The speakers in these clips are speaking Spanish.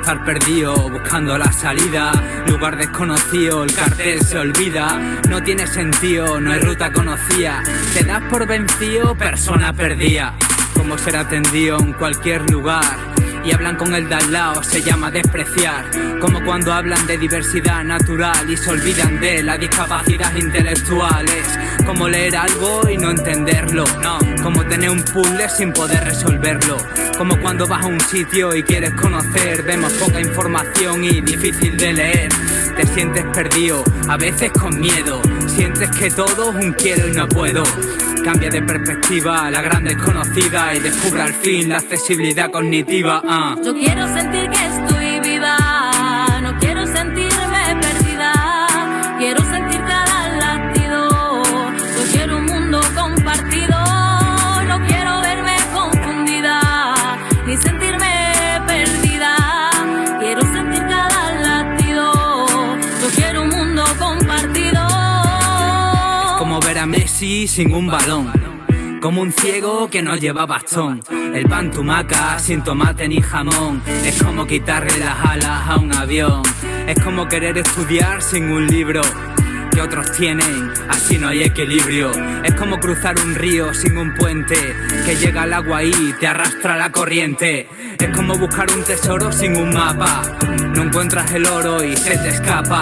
Estar perdido buscando la salida. Lugar desconocido, el cartel se olvida. No tiene sentido, no hay ruta conocida. Te das por vencido, persona perdida. Como ser atendido en cualquier lugar y hablan con el de al lado, se llama despreciar. Como cuando hablan de diversidad natural y se olvidan de la discapacidad intelectuales. Como leer algo y no entenderlo, no. Como tener un puzzle sin poder resolverlo. Como cuando vas a un sitio y quieres conocer, vemos poca información y difícil de leer. Te sientes perdido, a veces con miedo. Sientes que todo es un quiero y no puedo. Cambia de perspectiva la gran desconocida y descubre al fin la accesibilidad cognitiva. Ah. Yo quiero sentir sin un balón. Como un ciego que no lleva bastón. El pan tumaca sin tomate ni jamón. Es como quitarle las alas a un avión. Es como querer estudiar sin un libro. Que otros tienen, así no hay equilibrio. Es como cruzar un río sin un puente, que llega al agua y te arrastra la corriente. Es como buscar un tesoro sin un mapa, no encuentras el oro y se te escapa.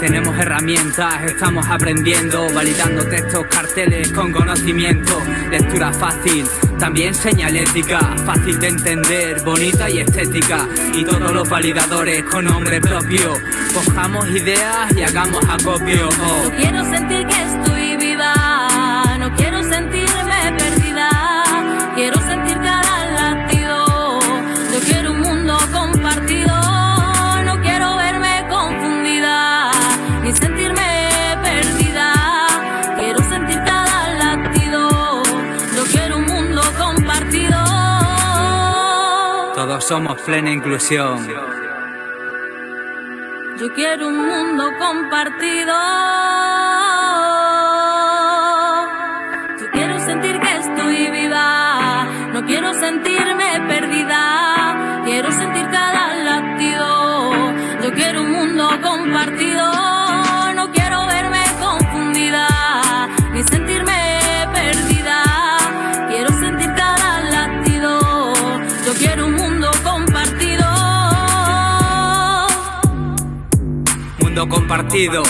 Tenemos herramientas, estamos aprendiendo, validando textos, carteles con conocimiento, lectura fácil, también señalética, fácil de entender, bonita y estética. Y todos los validadores con nombre propio, cojamos ideas y hagamos acopio. Oh. quiero sentir que estoy viva, no quiero somos plena inclusión. Yo quiero un mundo compartido. Compartido.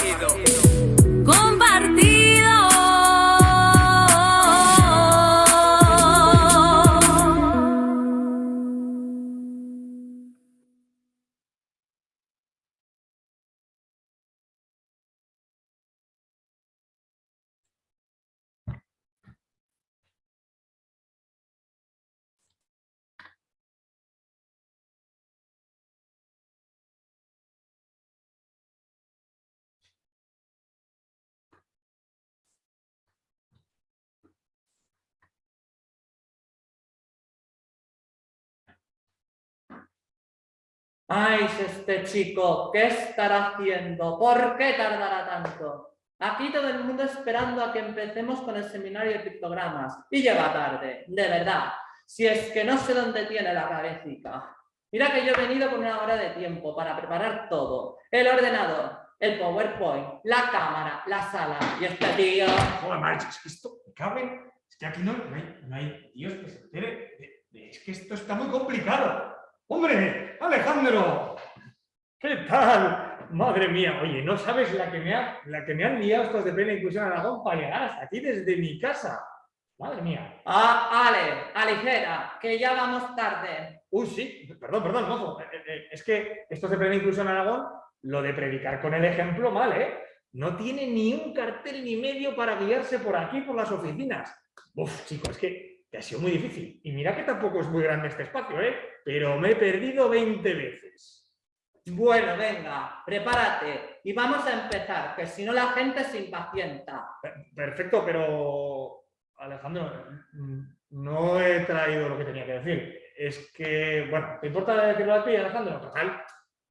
Ay, este chico, ¿qué estará haciendo? ¿Por qué tardará tanto? Aquí todo el mundo esperando a que empecemos con el seminario de pictogramas. Y llega tarde, de verdad. Si es que no sé dónde tiene la cabecita. Mira que yo he venido con una hora de tiempo para preparar todo. El ordenador, el PowerPoint, la cámara, la sala y este tío... Joder, es que esto, me cabe... Es que aquí no, hay, no hay Dios que se entere. Es que esto está muy complicado. ¡Hombre! ¡Alejandro! ¿Qué tal? Madre mía, oye, no sabes la que me, ha, la que me han liado estos de plena inclusión Aragón para llegar hasta aquí desde mi casa. Madre mía. Ah, Ale, aligera, que ya vamos tarde. Uy, sí, perdón, perdón, mozo. Eh, eh, es que estos de plena inclusión Aragón, lo de predicar con el ejemplo, mal, ¿eh? No tiene ni un cartel ni medio para guiarse por aquí, por las oficinas. Uf, chicos, es que ha sido muy difícil. Y mira que tampoco es muy grande este espacio, ¿eh? Pero me he perdido 20 veces. Bueno, venga, prepárate y vamos a empezar, que si no la gente se impacienta. Perfecto, pero Alejandro, no he traído lo que tenía que decir. Es que, bueno, ¿te importa decirlo a ti, Alejandro? Total,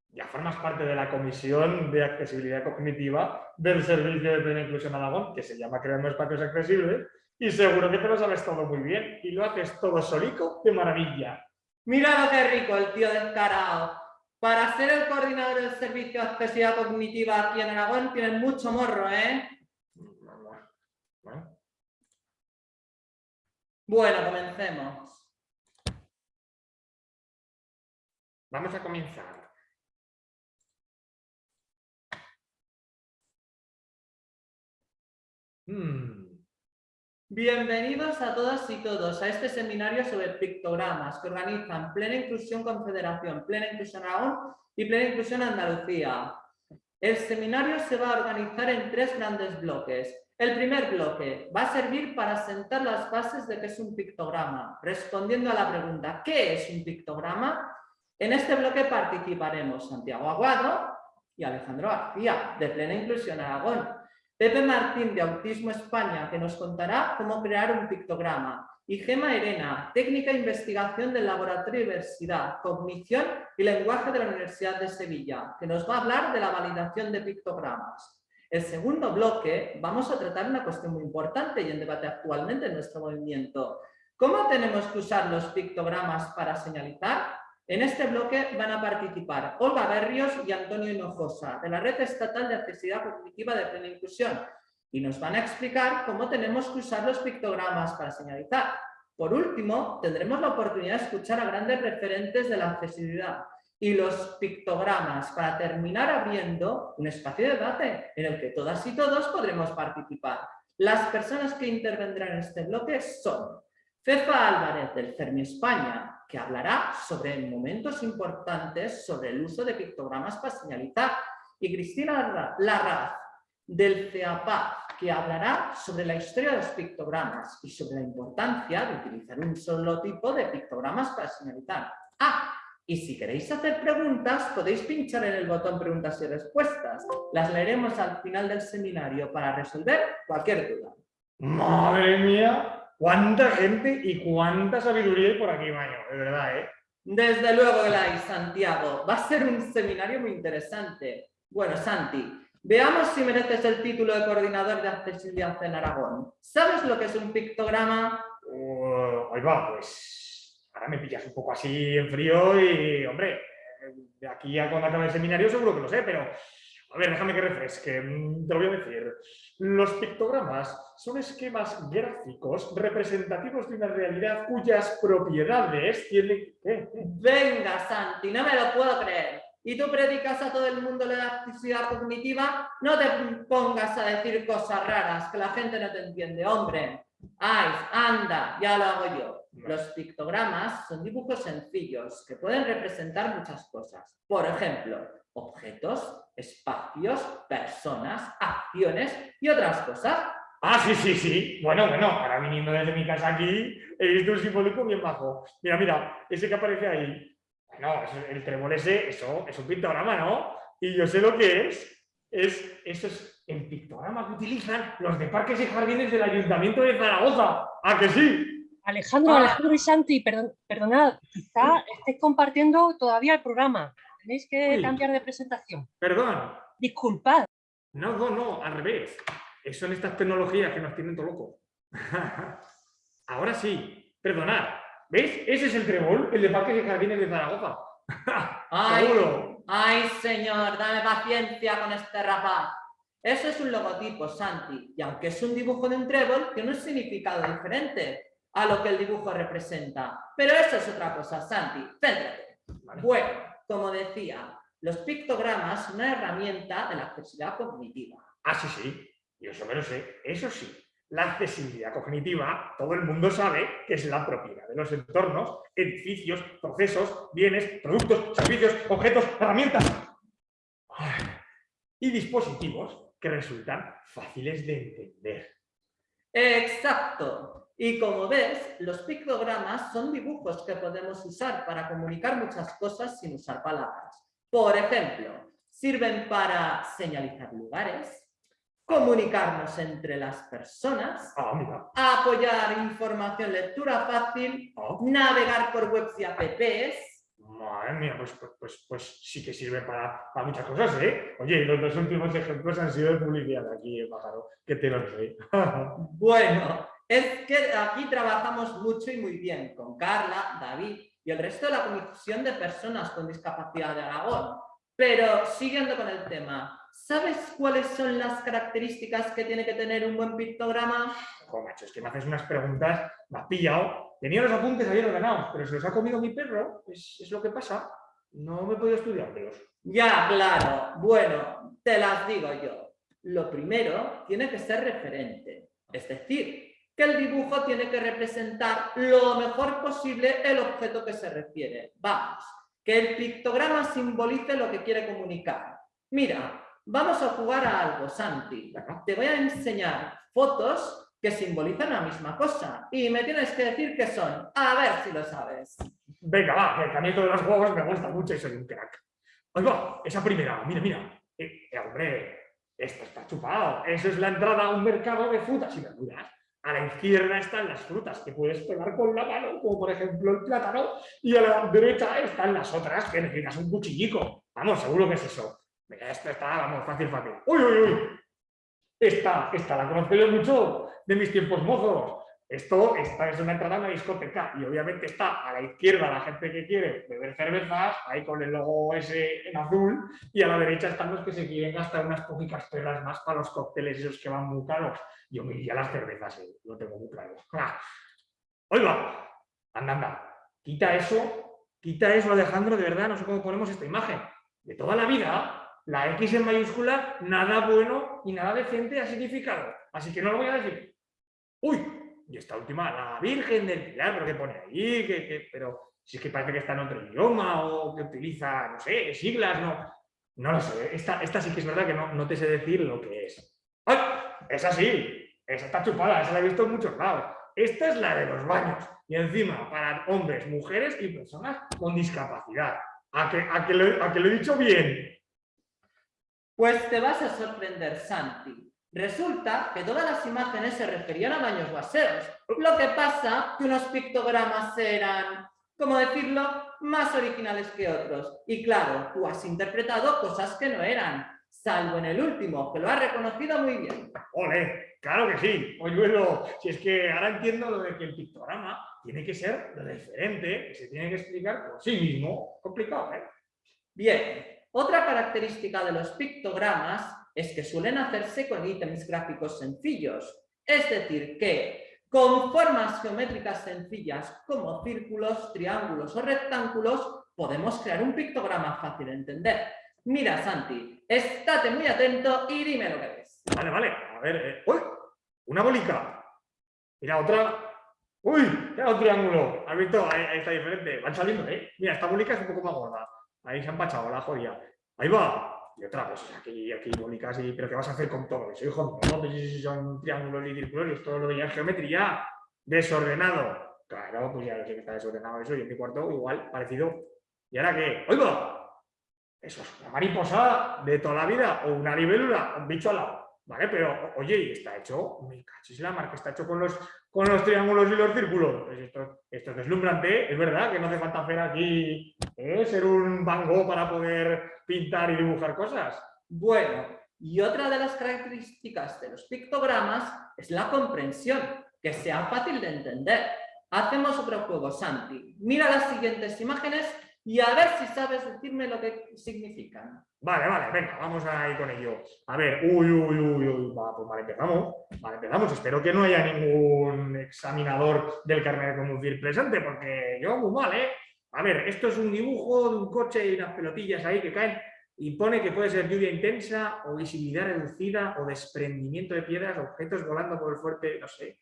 ya formas parte de la Comisión de Accesibilidad Cognitiva del Servicio de Plena Inclusión Aragón, que se llama Creando Espacios Accesibles, y seguro que te lo sabes todo muy bien y lo haces todo solico de maravilla. Mira lo que rico el tío descarado. Para ser el coordinador del servicio de accesibilidad cognitiva aquí en Aragón tienes mucho morro, ¿eh? Bueno, comencemos. Vamos a comenzar. Hmm. Bienvenidos a todas y todos a este seminario sobre pictogramas que organizan Plena Inclusión Confederación, Plena Inclusión Aragón y Plena Inclusión Andalucía. El seminario se va a organizar en tres grandes bloques. El primer bloque va a servir para sentar las bases de qué es un pictograma, respondiendo a la pregunta ¿qué es un pictograma? En este bloque participaremos Santiago Aguado y Alejandro García, de Plena Inclusión Aragón, Pepe Martín de Autismo España, que nos contará cómo crear un pictograma. Y Gema Herena, técnica e investigación del Laboratorio de Diversidad, Cognición y Lenguaje de la Universidad de Sevilla, que nos va a hablar de la validación de pictogramas. El segundo bloque vamos a tratar una cuestión muy importante y en debate actualmente en nuestro movimiento. ¿Cómo tenemos que usar los pictogramas para señalizar? En este bloque van a participar Olga Berrios y Antonio Hinojosa, de la Red Estatal de Accesibilidad Cognitiva de Plena Inclusión, y nos van a explicar cómo tenemos que usar los pictogramas para señalizar. Por último, tendremos la oportunidad de escuchar a grandes referentes de la accesibilidad y los pictogramas para terminar abriendo un espacio de debate en el que todas y todos podremos participar. Las personas que intervendrán en este bloque son Fefa Álvarez del CERMI España, que hablará sobre momentos importantes sobre el uso de pictogramas para señalizar, y Cristina Larraz, del CEAPA, que hablará sobre la historia de los pictogramas y sobre la importancia de utilizar un solo tipo de pictogramas para señalizar. Ah, y si queréis hacer preguntas, podéis pinchar en el botón preguntas y respuestas. Las leeremos al final del seminario para resolver cualquier duda. ¡Madre mía! Cuánta gente y cuánta sabiduría hay por aquí, Maño, de verdad, ¿eh? Desde luego que la hay, Santiago. Va a ser un seminario muy interesante. Bueno, Santi, veamos si mereces el título de coordinador de accesibilidad en Aragón. ¿Sabes lo que es un pictograma? Uh, ahí va, pues ahora me pillas un poco así en frío y, hombre, de aquí a cuando acabe el seminario seguro que lo sé, pero a ver, déjame que refresque, mm, te lo voy a decir. Los pictogramas son esquemas gráficos representativos de una realidad cuyas propiedades tienen... Venga, Santi, no me lo puedo creer. y tú predicas a todo el mundo la elasticidad cognitiva, no te pongas a decir cosas raras que la gente no te entiende, hombre. Ay, anda, ya lo hago yo. Los pictogramas son dibujos sencillos que pueden representar muchas cosas. Por ejemplo, objetos, espacios, personas, acciones y otras cosas. Ah, sí, sí, sí. Bueno, bueno, ahora viniendo desde mi casa aquí, he visto un simbólico bien bajo. Mira, mira, ese que aparece ahí. Bueno, el trébol ese, eso es un pictograma, ¿no? Y yo sé lo que es. es eso es el pictograma que utilizan los de parques y jardines del Ayuntamiento de Zaragoza. ¿A que sí? Alejandro, Ah. Alejandro y Santi, perdón, perdonad, quizá estéis compartiendo todavía el programa. Tenéis que Uy. cambiar de presentación. Perdón. Disculpad. No, no, no, al revés. Son estas tecnologías que nos tienen todo loco. Ahora sí, perdonad. ¿Veis? Ese es el trébol, el de Parques y Jardines de Zaragoza. Ay, Seguro. ay, señor, dame paciencia con este rapaz. Eso es un logotipo, Santi, y aunque es un dibujo de un trébol, tiene un significado diferente a lo que el dibujo representa. Pero eso es otra cosa, Santi. Céntrate. Vale. Bueno, como decía, los pictogramas son una herramienta de la accesibilidad cognitiva. Ah, sí, sí. Yo eso me lo sé. Eso sí. La accesibilidad cognitiva, todo el mundo sabe que es la propiedad de los entornos, edificios, procesos, bienes, productos, servicios, objetos, herramientas y dispositivos que resultan fáciles de entender. Exacto. Y como ves, los pictogramas son dibujos que podemos usar para comunicar muchas cosas sin usar palabras. Por ejemplo, sirven para señalizar lugares, comunicarnos entre las personas, Ah, apoyar información lectura fácil, Ah, navegar por webs y apps. madre mía, pues, pues, pues, pues sí que sirve para, para muchas cosas, ¿eh? Oye, los dos últimos ejemplos han sido de publicidad aquí, pájaro, que te lo sé. Bueno, es que aquí trabajamos mucho y muy bien con Carla, David y el resto de la Comisión de Personas con Discapacidad de Aragón. Pero siguiendo con el tema, ¿sabes cuáles son las características que tiene que tener un buen pictograma? Jo, macho, es que me haces unas preguntas, me has pillado. Tenía los apuntes ayer ordenados, pero se los ha comido mi perro, es, es lo que pasa. No me he podido estudiármelos. Ya, claro. Bueno, te las digo yo. Lo primero tiene que ser referente, es decir, que el dibujo tiene que representar lo mejor posible el objeto que se refiere. Vamos, que el pictograma simbolice lo que quiere comunicar. Mira, vamos a jugar a algo, Santi. Te voy a enseñar fotos que simbolizan la misma cosa y me tienes que decir qué son. A ver si lo sabes. Venga, va, a mí todos los juegos me gusta mucho y soy un crack. Va, esa primera, mira, mira. Eh, eh, hombre, esto está chupado. Eso es la entrada a un mercado de frutas y verduras. A la izquierda están las frutas que puedes pegar con la mano, como por ejemplo el plátano, y a la derecha están las otras que necesitas un cuchillico. Vamos, seguro que es eso. Esto está, vamos, fácil, fácil. ¡Uy, uy, uy! Esta, esta la conozco yo mucho de mis tiempos mozos. Esto, esta es una entrada a una discoteca y obviamente está a la izquierda la gente que quiere beber cervezas, ahí con el logo ese en azul, y a la derecha están los que se quieren gastar unas poquitas perlas más para los cócteles esos que van muy caros. Yo me iría a las cervezas, eh, lo tengo muy claro. ¡Ja! Oiga, anda, anda, quita eso, quita eso Alejandro, de verdad, no sé cómo ponemos esta imagen. De toda la vida, la X en mayúscula, nada bueno y nada decente ha significado. Así que no lo voy a decir. Uy, y esta última, la Virgen del Pilar, pero que pone ahí, que, que- pero si es que parece que está en otro idioma o que utiliza, no sé, siglas, no. No lo sé, esta, esta sí que es verdad que no, no te sé decir lo que es. ¡Ay! Esa sí, esa está chupada, esa la he visto en muchos lados. Esta es la de los baños. Y encima, para hombres, mujeres y personas con discapacidad. ¿A que, a que, a que lo he dicho bien? Pues te vas a sorprender, Santi. Resulta que todas las imágenes se referían a baños guaseros. Lo que pasa que unos pictogramas eran, como decirlo, más originales que otros. Y claro, tú has interpretado cosas que no eran, salvo en el último, que lo has reconocido muy bien. Ole, claro que sí, Oñuelo. Si es que ahora entiendo lo de que el pictograma tiene que ser referente, que se tiene que explicar por sí mismo. Complicado, ¿eh? Bien, otra característica de los pictogramas es que suelen hacerse con ítems gráficos sencillos, es decir, que con formas geométricas sencillas como círculos, triángulos o rectángulos podemos crear un pictograma fácil de entender. Mira, Santi, estate muy atento y dime lo que ves. Vale, vale. A ver. eh, ¡Uy! Una bolica. Mira, otra. ¡Uy! Mira, un triángulo. ¿Has visto? Ahí, está diferente. Van saliendo, ¿eh? Mira, esta bolica es un poco más gorda. Ahí se han pachado la jodida. Ahí va. Y otra, pues aquí, aquí bólicas. Y... ¿Pero qué vas a hacer con todo eso, hijo? No, pues si son triángulos y círculos y esto lo veía en geometría. Desordenado. Claro, pues ya sé que está desordenado eso. Y en mi cuarto igual, parecido. ¿Y ahora qué? ¡Oiga! Eso es una mariposa de toda la vida, o una libélula, un bicho al lado. ¿Vale? Pero, oye, y está hecho, me cachis la marca, está hecho con los, con los triángulos y los círculos. Pues esto, esto es deslumbrante, es verdad que no hace falta hacer aquí, ¿eh? ser un Van Gogh para poder pintar y dibujar cosas. Bueno, y otra de las características de los pictogramas es la comprensión, que sea fácil de entender. Hacemos otro juego, Santi. Mira las siguientes imágenes y a ver si sabes decirme lo que significan. Vale, vale, venga, vamos ahí con ello. A ver, uy, uy, uy, uy, va, pues vale, empezamos. Vale, empezamos. Espero que no haya ningún examinador del carnet de conducir presente, porque yo muy mal, ¿eh? A ver, esto es un dibujo de un coche y unas pelotillas ahí que caen y pone que puede ser lluvia intensa o visibilidad reducida o desprendimiento de piedras, objetos volando por el fuerte, no sé.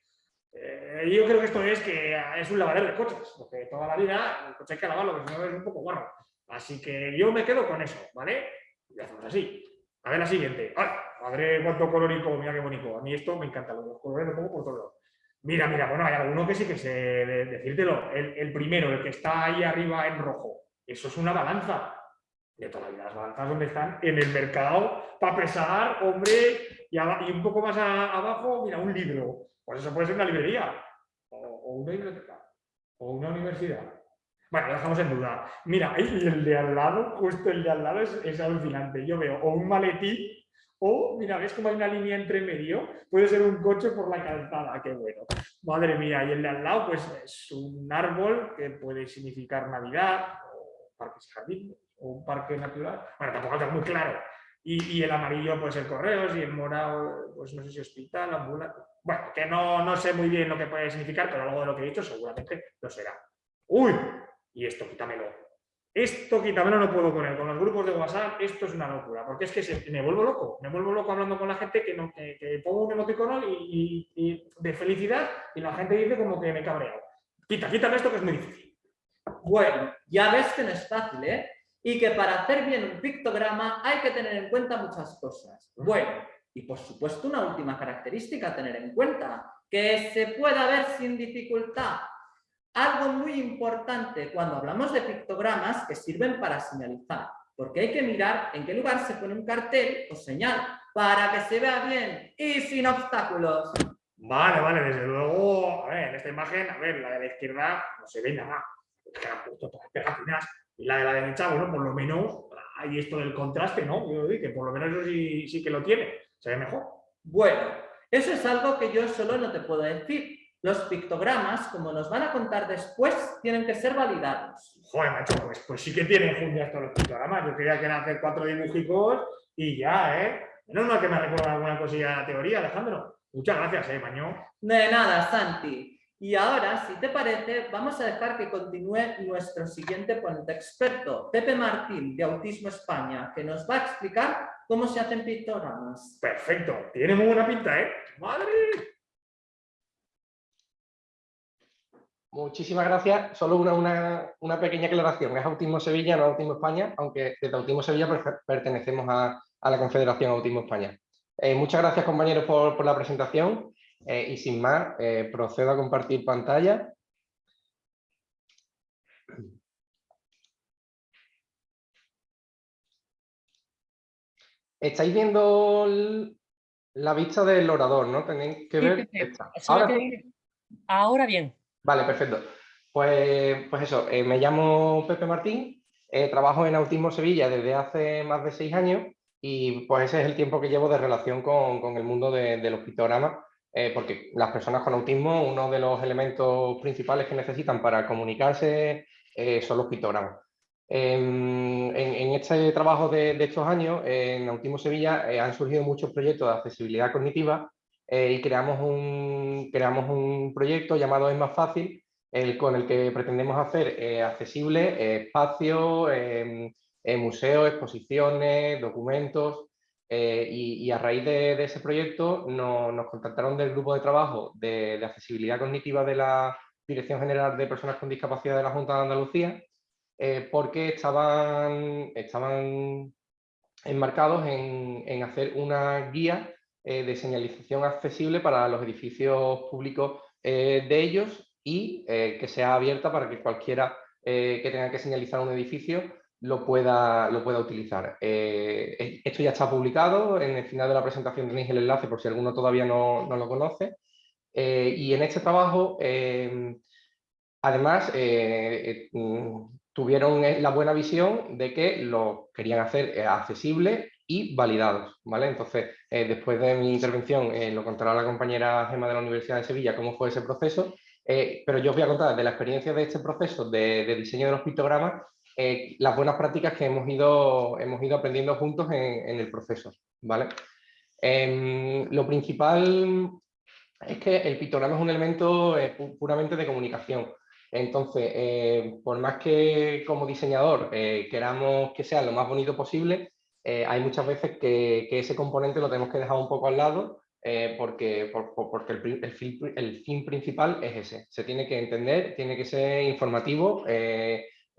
Eh, yo creo que esto es que es un lavadero de coches, porque toda la vida el coche hay que lavarlo, porque si no es un poco guarro. Así que yo me quedo con eso, ¿vale? Y hacemos así. A ver la siguiente. ¡Ay! Madre, cuánto colorico, mira qué bonito. A mí esto me encanta, los colores lo pongo por todos lados. Mira, mira, bueno, hay alguno que sí que sé de- decírtelo. El, primero, el que está ahí arriba en rojo. Eso es una balanza. De toda la vida, las balanzas donde están en el mercado para pesar, hombre, y, un poco más abajo, mira, un libro. Pues eso puede ser una librería, o, una biblioteca, o una universidad. Bueno, lo dejamos en duda. Mira, y el de al lado, justo el de al lado es, es alucinante. Yo veo o un maletín o, mira, ¿ves cómo hay una línea entre medio? Puede ser un coche por la calzada, qué bueno. Madre mía, y el de al lado, pues es un árbol que puede significar Navidad, o parques y o un parque natural. Bueno, tampoco está muy claro. Y, el amarillo, pues el correos, y el morado, pues no sé si hospital, ambulante. Bueno, que no, no sé muy bien lo que puede significar, pero algo de lo que he dicho seguramente lo será. ¡Uy! Y esto quítamelo. Esto quítamelo no puedo él. Con los grupos de WhatsApp, esto es una locura. Porque es que se- me vuelvo loco. Me vuelvo loco hablando con la gente que, no, que, pongo un emoticono y, de felicidad y la gente dice como que me he cabreado. Quita, quítame esto que es muy difícil. Bueno, ya ves que no es fácil, ¿eh? Y que para hacer bien un pictograma hay que tener en cuenta muchas cosas. Bueno, y por supuesto una última característica a tener en cuenta, que se pueda ver sin dificultad. Algo muy importante cuando hablamos de pictogramas que sirven para señalizar, porque hay que mirar en qué lugar se pone un cartel o señal para que se vea bien y sin obstáculos. Vale, vale, desde luego, a ver, en esta imagen, a ver, la de la izquierda no se ve nada. Es Y la de la derecha, bueno, por lo menos hay esto del contraste, ¿no? Yo digo que por lo menos eso sí, sí que lo tiene. Se ve mejor. Bueno, eso es algo que yo solo no te puedo decir. Los pictogramas, como nos van a contar después, tienen que ser validados. Joder, macho, pues, pues sí que tiene enjundia estos los pictogramas. Yo creía que eran hacer cuatro dibujicos y ya, ¿eh? Menos mal que me recuerda alguna cosilla de la teoría, Alejandro. Muchas gracias, ¿eh, Maño? De nada, Santi. Y ahora, si te parece, vamos a dejar que continúe nuestro siguiente ponente experto, Pepe Martín, de Autismo España, que nos va a explicar cómo se hacen pictogramas. Perfecto. Tiene muy buena pinta, ¿eh? ¡Madre! Muchísimas gracias. Solo una, una, una pequeña aclaración. Es Autismo Sevilla, no Autismo España, aunque desde Autismo Sevilla pertenecemos a, a la Confederación Autismo España. Eh, muchas gracias, compañeros, por, por la presentación. Eh, y sin más, eh, procedo a compartir pantalla. Estáis viendo el- la vista del orador, ¿no? Tenéis que Sí, ver esta. Ahora que- Ahora bien. Vale, perfecto. Pues, pues eso, eh, me llamo Pepe Martín, trabajo en Autismo Sevilla desde hace más de seis años y pues ese es el tiempo que llevo de relación con, con el mundo de, de los pictogramas, eh, porque las personas con autismo, uno de los elementos principales que necesitan para comunicarse eh, son los pictogramas. En, en- en este trabajo de, estos años, en Autismo Sevilla, eh, han surgido muchos proyectos de accesibilidad cognitiva y creamos un, creamos un proyecto llamado Es Más Fácil, el, con el que pretendemos hacer accesible espacios, em, museos, exposiciones, documentos, y, a raíz de, ese proyecto nos contactaron del grupo de trabajo de, accesibilidad cognitiva de la Dirección General de Personas con Discapacidad de la Junta de Andalucía, porque estaban, estaban enmarcados en, hacer una guía eh, de señalización accesible para los edificios públicos eh, de ellos y eh, que sea abierta para que cualquiera que tenga que señalizar un edificio lo pueda, lo pueda utilizar. esto ya está publicado, en el final de la presentación tenéis el enlace por si alguno todavía no, no lo conoce. y en este trabajo, además, tuvieron eh, la buena visión de que lo querían hacer eh, accesible y validados, ¿vale? Entonces, eh, después de mi intervención, lo contará la compañera Gema de la Universidad de Sevilla cómo fue ese proceso, pero yo os voy a contar de la experiencia de este proceso de, diseño de los pictogramas, las buenas prácticas que hemos ido, hemos ido aprendiendo juntos en, en el proceso, ¿vale? Em, lo principal es que el pictograma es un elemento puramente de comunicación, entonces, eh, por más que como diseñador eh, queramos que sea lo más bonito posible, eh, hay muchas veces que, ese componente lo tenemos que dejar un poco al lado porque, porque el, fin, principal es ese. Se tiene que entender, tiene que ser informativo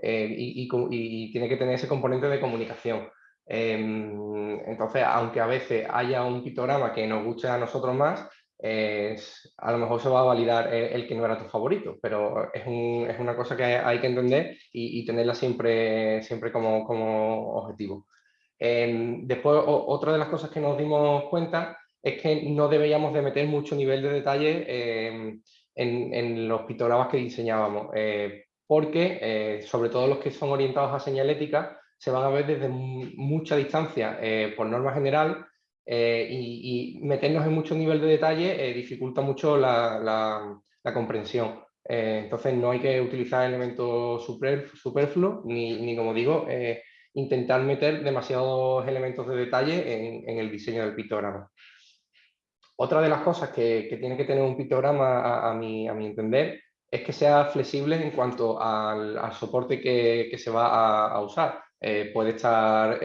y, y, tiene que tener ese componente de comunicación. Em, entonces, aunque a veces haya un pictograma que nos guste a nosotros más, a lo mejor se va a validar el, que no era tu favorito, pero es, una cosa que hay que entender y, tenerla siempre, siempre como, objetivo. después, otra de las cosas que nos dimos cuenta es que no debíamos de meter mucho nivel de detalle em, en, los pictogramas que diseñábamos, eh, porque eh, sobre todo los que son orientados a señalética se van a ver desde mucha distancia eh, por norma general eh, y, meternos en mucho nivel de detalle dificulta mucho la, comprensión. Entonces no hay que utilizar elementos superfluos ni, ni, como digo, intentar meter demasiados elementos de detalle en, el diseño del pictograma. Otra de las cosas que, tiene que tener un pictograma, a, mi, a mi, entender, es que sea flexible en cuanto al, soporte que, se va a, usar. puede estar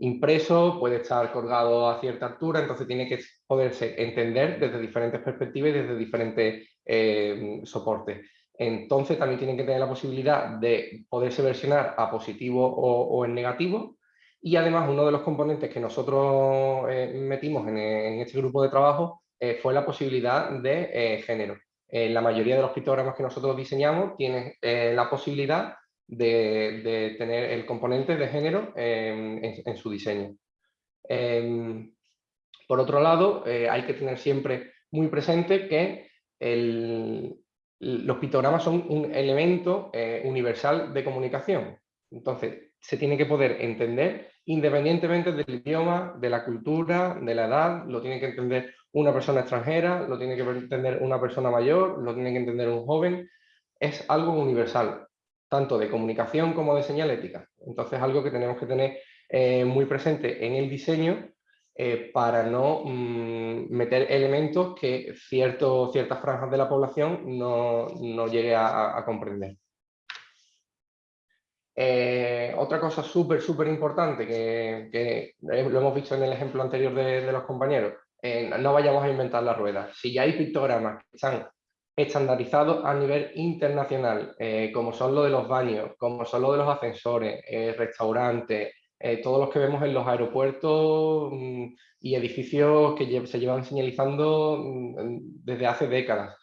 impreso, puede estar colgado a cierta altura, entonces tiene que poderse entender desde diferentes perspectivas y desde diferentes eh, soportes. Entonces también tiene que tener la posibilidad de poderse versionar a positivo o, en negativo. Y además uno de los componentes que nosotros eh, metimos en, este grupo de trabajo eh, fue la posibilidad de género. La mayoría de los pictogramas que nosotros diseñamos tienen la posibilidad de, tener el componente de género en, su diseño. Em, por otro lado, eh, hay que tener siempre muy presente que los pictogramas son un elemento eh, universal de comunicación. Entonces, se tiene que poder entender independientemente del idioma, de la cultura, de la edad, lo tiene que entender una persona extranjera, lo tiene que entender una persona mayor, lo tiene que entender un joven, es algo universal tanto de comunicación como de señalética. Entonces, algo que tenemos que tener eh, muy presente en el diseño eh, para no mm, meter elementos que ciertas franjas de la población no, no llegue a, comprender. Eh, otra cosa súper, súper importante que, lo hemos visto en el ejemplo anterior de, los compañeros, no vayamos a inventar la rueda. Si ya hay pictogramas que están estandarizados a nivel internacional, eh, como son lo de los baños, como son lo de los ascensores, eh, restaurantes, eh, todos los que vemos en los aeropuertos mm, y edificios que se llevan señalizando mm, desde hace décadas.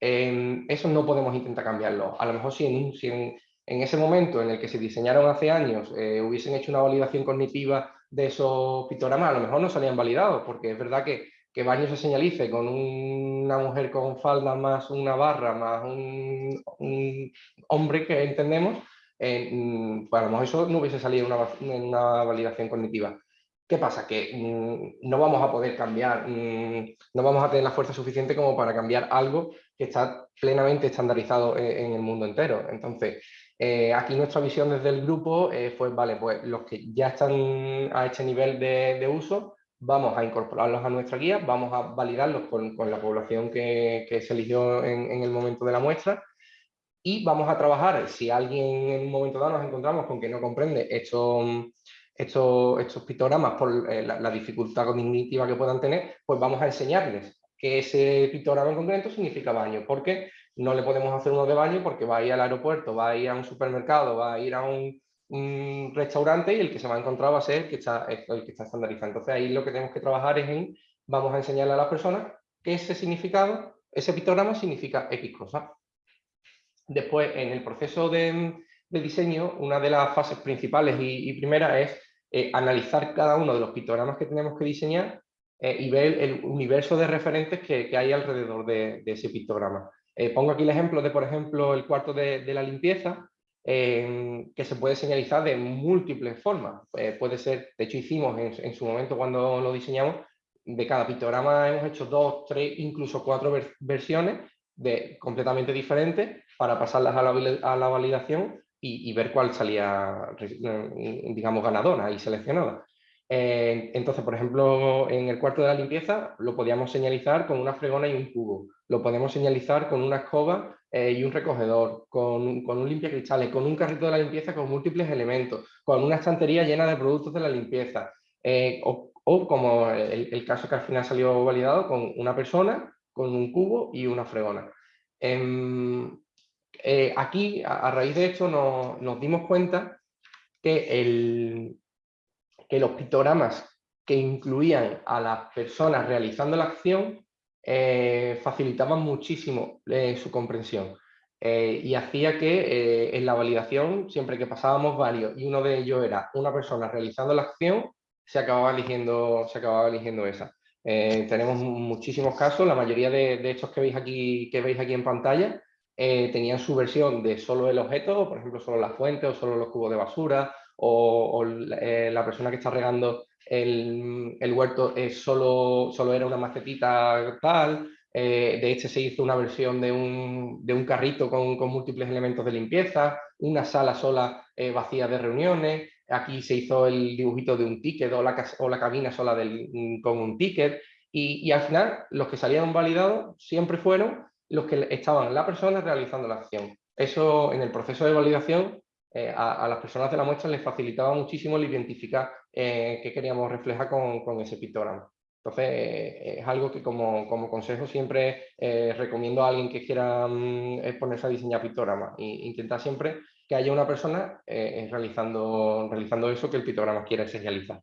eso no podemos intentar cambiarlo. A lo mejor si, en, en, ese momento en el que se diseñaron hace años hubiesen hecho una validación cognitiva de esos pictogramas, a lo mejor no salían validados, porque es verdad que que baño se señalice con una mujer con falda más una barra más un, hombre que entendemos, eh, mm, pues a lo mejor eso no hubiese salido en una, validación cognitiva. ¿Qué pasa? Que mm, no vamos a poder cambiar, mm, no vamos a tener la fuerza suficiente como para cambiar algo que está plenamente estandarizado e, en, el mundo entero. Entonces, eh, aquí nuestra visión desde el grupo eh, fue, vale, pues los que ya están a este nivel de, uso, vamos a incorporarlos a nuestra guía, vamos a validarlos con, la población que, se eligió en, el momento de la muestra y vamos a trabajar, si alguien en un momento dado nos encontramos con que no comprende estos, estos, estos pictogramas por eh, la, dificultad cognitiva que puedan tener, pues vamos a enseñarles que ese pictograma en concreto significa baño, porque no le podemos hacer uno de baño porque va a ir al aeropuerto, va a ir a un supermercado, va a ir a un, restaurante y el que se va a encontrar va a ser el que está, el que está estandarizado. Entonces ahí lo que tenemos que trabajar es en, vamos a enseñarle a las personas que ese significado, ese pictograma significa X cosa. Después, en el proceso de, diseño, una de las fases principales y, primeras es eh, analizar cada uno de los pictogramas que tenemos que diseñar eh, y ver el universo de referentes que, hay alrededor de, ese pictograma. Eh, pongo aquí el ejemplo de, por ejemplo, el cuarto de, la limpieza, que se puede señalizar de múltiples formas. puede ser, de hecho hicimos en, su momento cuando lo diseñamos, de cada pictograma hemos hecho dos, tres, incluso cuatro versiones de, completamente diferentes para pasarlas a la, validación y, ver cuál salía, digamos, ganadora y seleccionada. Eh, entonces, por ejemplo, en el cuarto de la limpieza lo podíamos señalizar con una fregona y un cubo. Lo podemos señalizar con una escoba eh, y un recogedor, con, con un limpiacristales, con un carrito de la limpieza con múltiples elementos, con una estantería llena de productos de la limpieza. Eh, o, como el, caso que al final salió validado, con una persona, con un cubo y una fregona. Em, aquí, a, raíz de esto, nos, dimos cuenta que, el, que, los pictogramas que incluían a las personas realizando la acción eh, facilitaban muchísimo eh, su comprensión. y hacía que en la validación, siempre que pasábamos varios y uno de ellos era una persona realizando la acción, se acababa eligiendo, se acababa eligiendo esa. tenemos muchísimos casos, la mayoría de, de, estos que veis aquí, que veis aquí en pantalla eh, tenían su versión de solo el objeto, por ejemplo, solo la fuente o solo los cubos de basura, o, eh, la persona que está regando el, el huerto es solo, solo era una macetita tal, eh, de este se hizo una versión de un, de un carrito con, con, múltiples elementos de limpieza, una sala sola vacía de reuniones, aquí se hizo el dibujito de un ticket o la, o la cabina sola del, con un ticket, y, y, al final los que salieron validados siempre fueron los que estaban la persona realizando la acción. Eso en el proceso de validación eh, a, las personas de la muestra les facilitaba muchísimo el identificar eh, qué queríamos reflejar con, ese pictograma. Entonces, eh, es algo que como, consejo siempre recomiendo a alguien que quiera mm, ponerse a diseñar pictogramas e intentar siempre que haya una persona realizando, realizando eso que el pictograma quiere señalizar.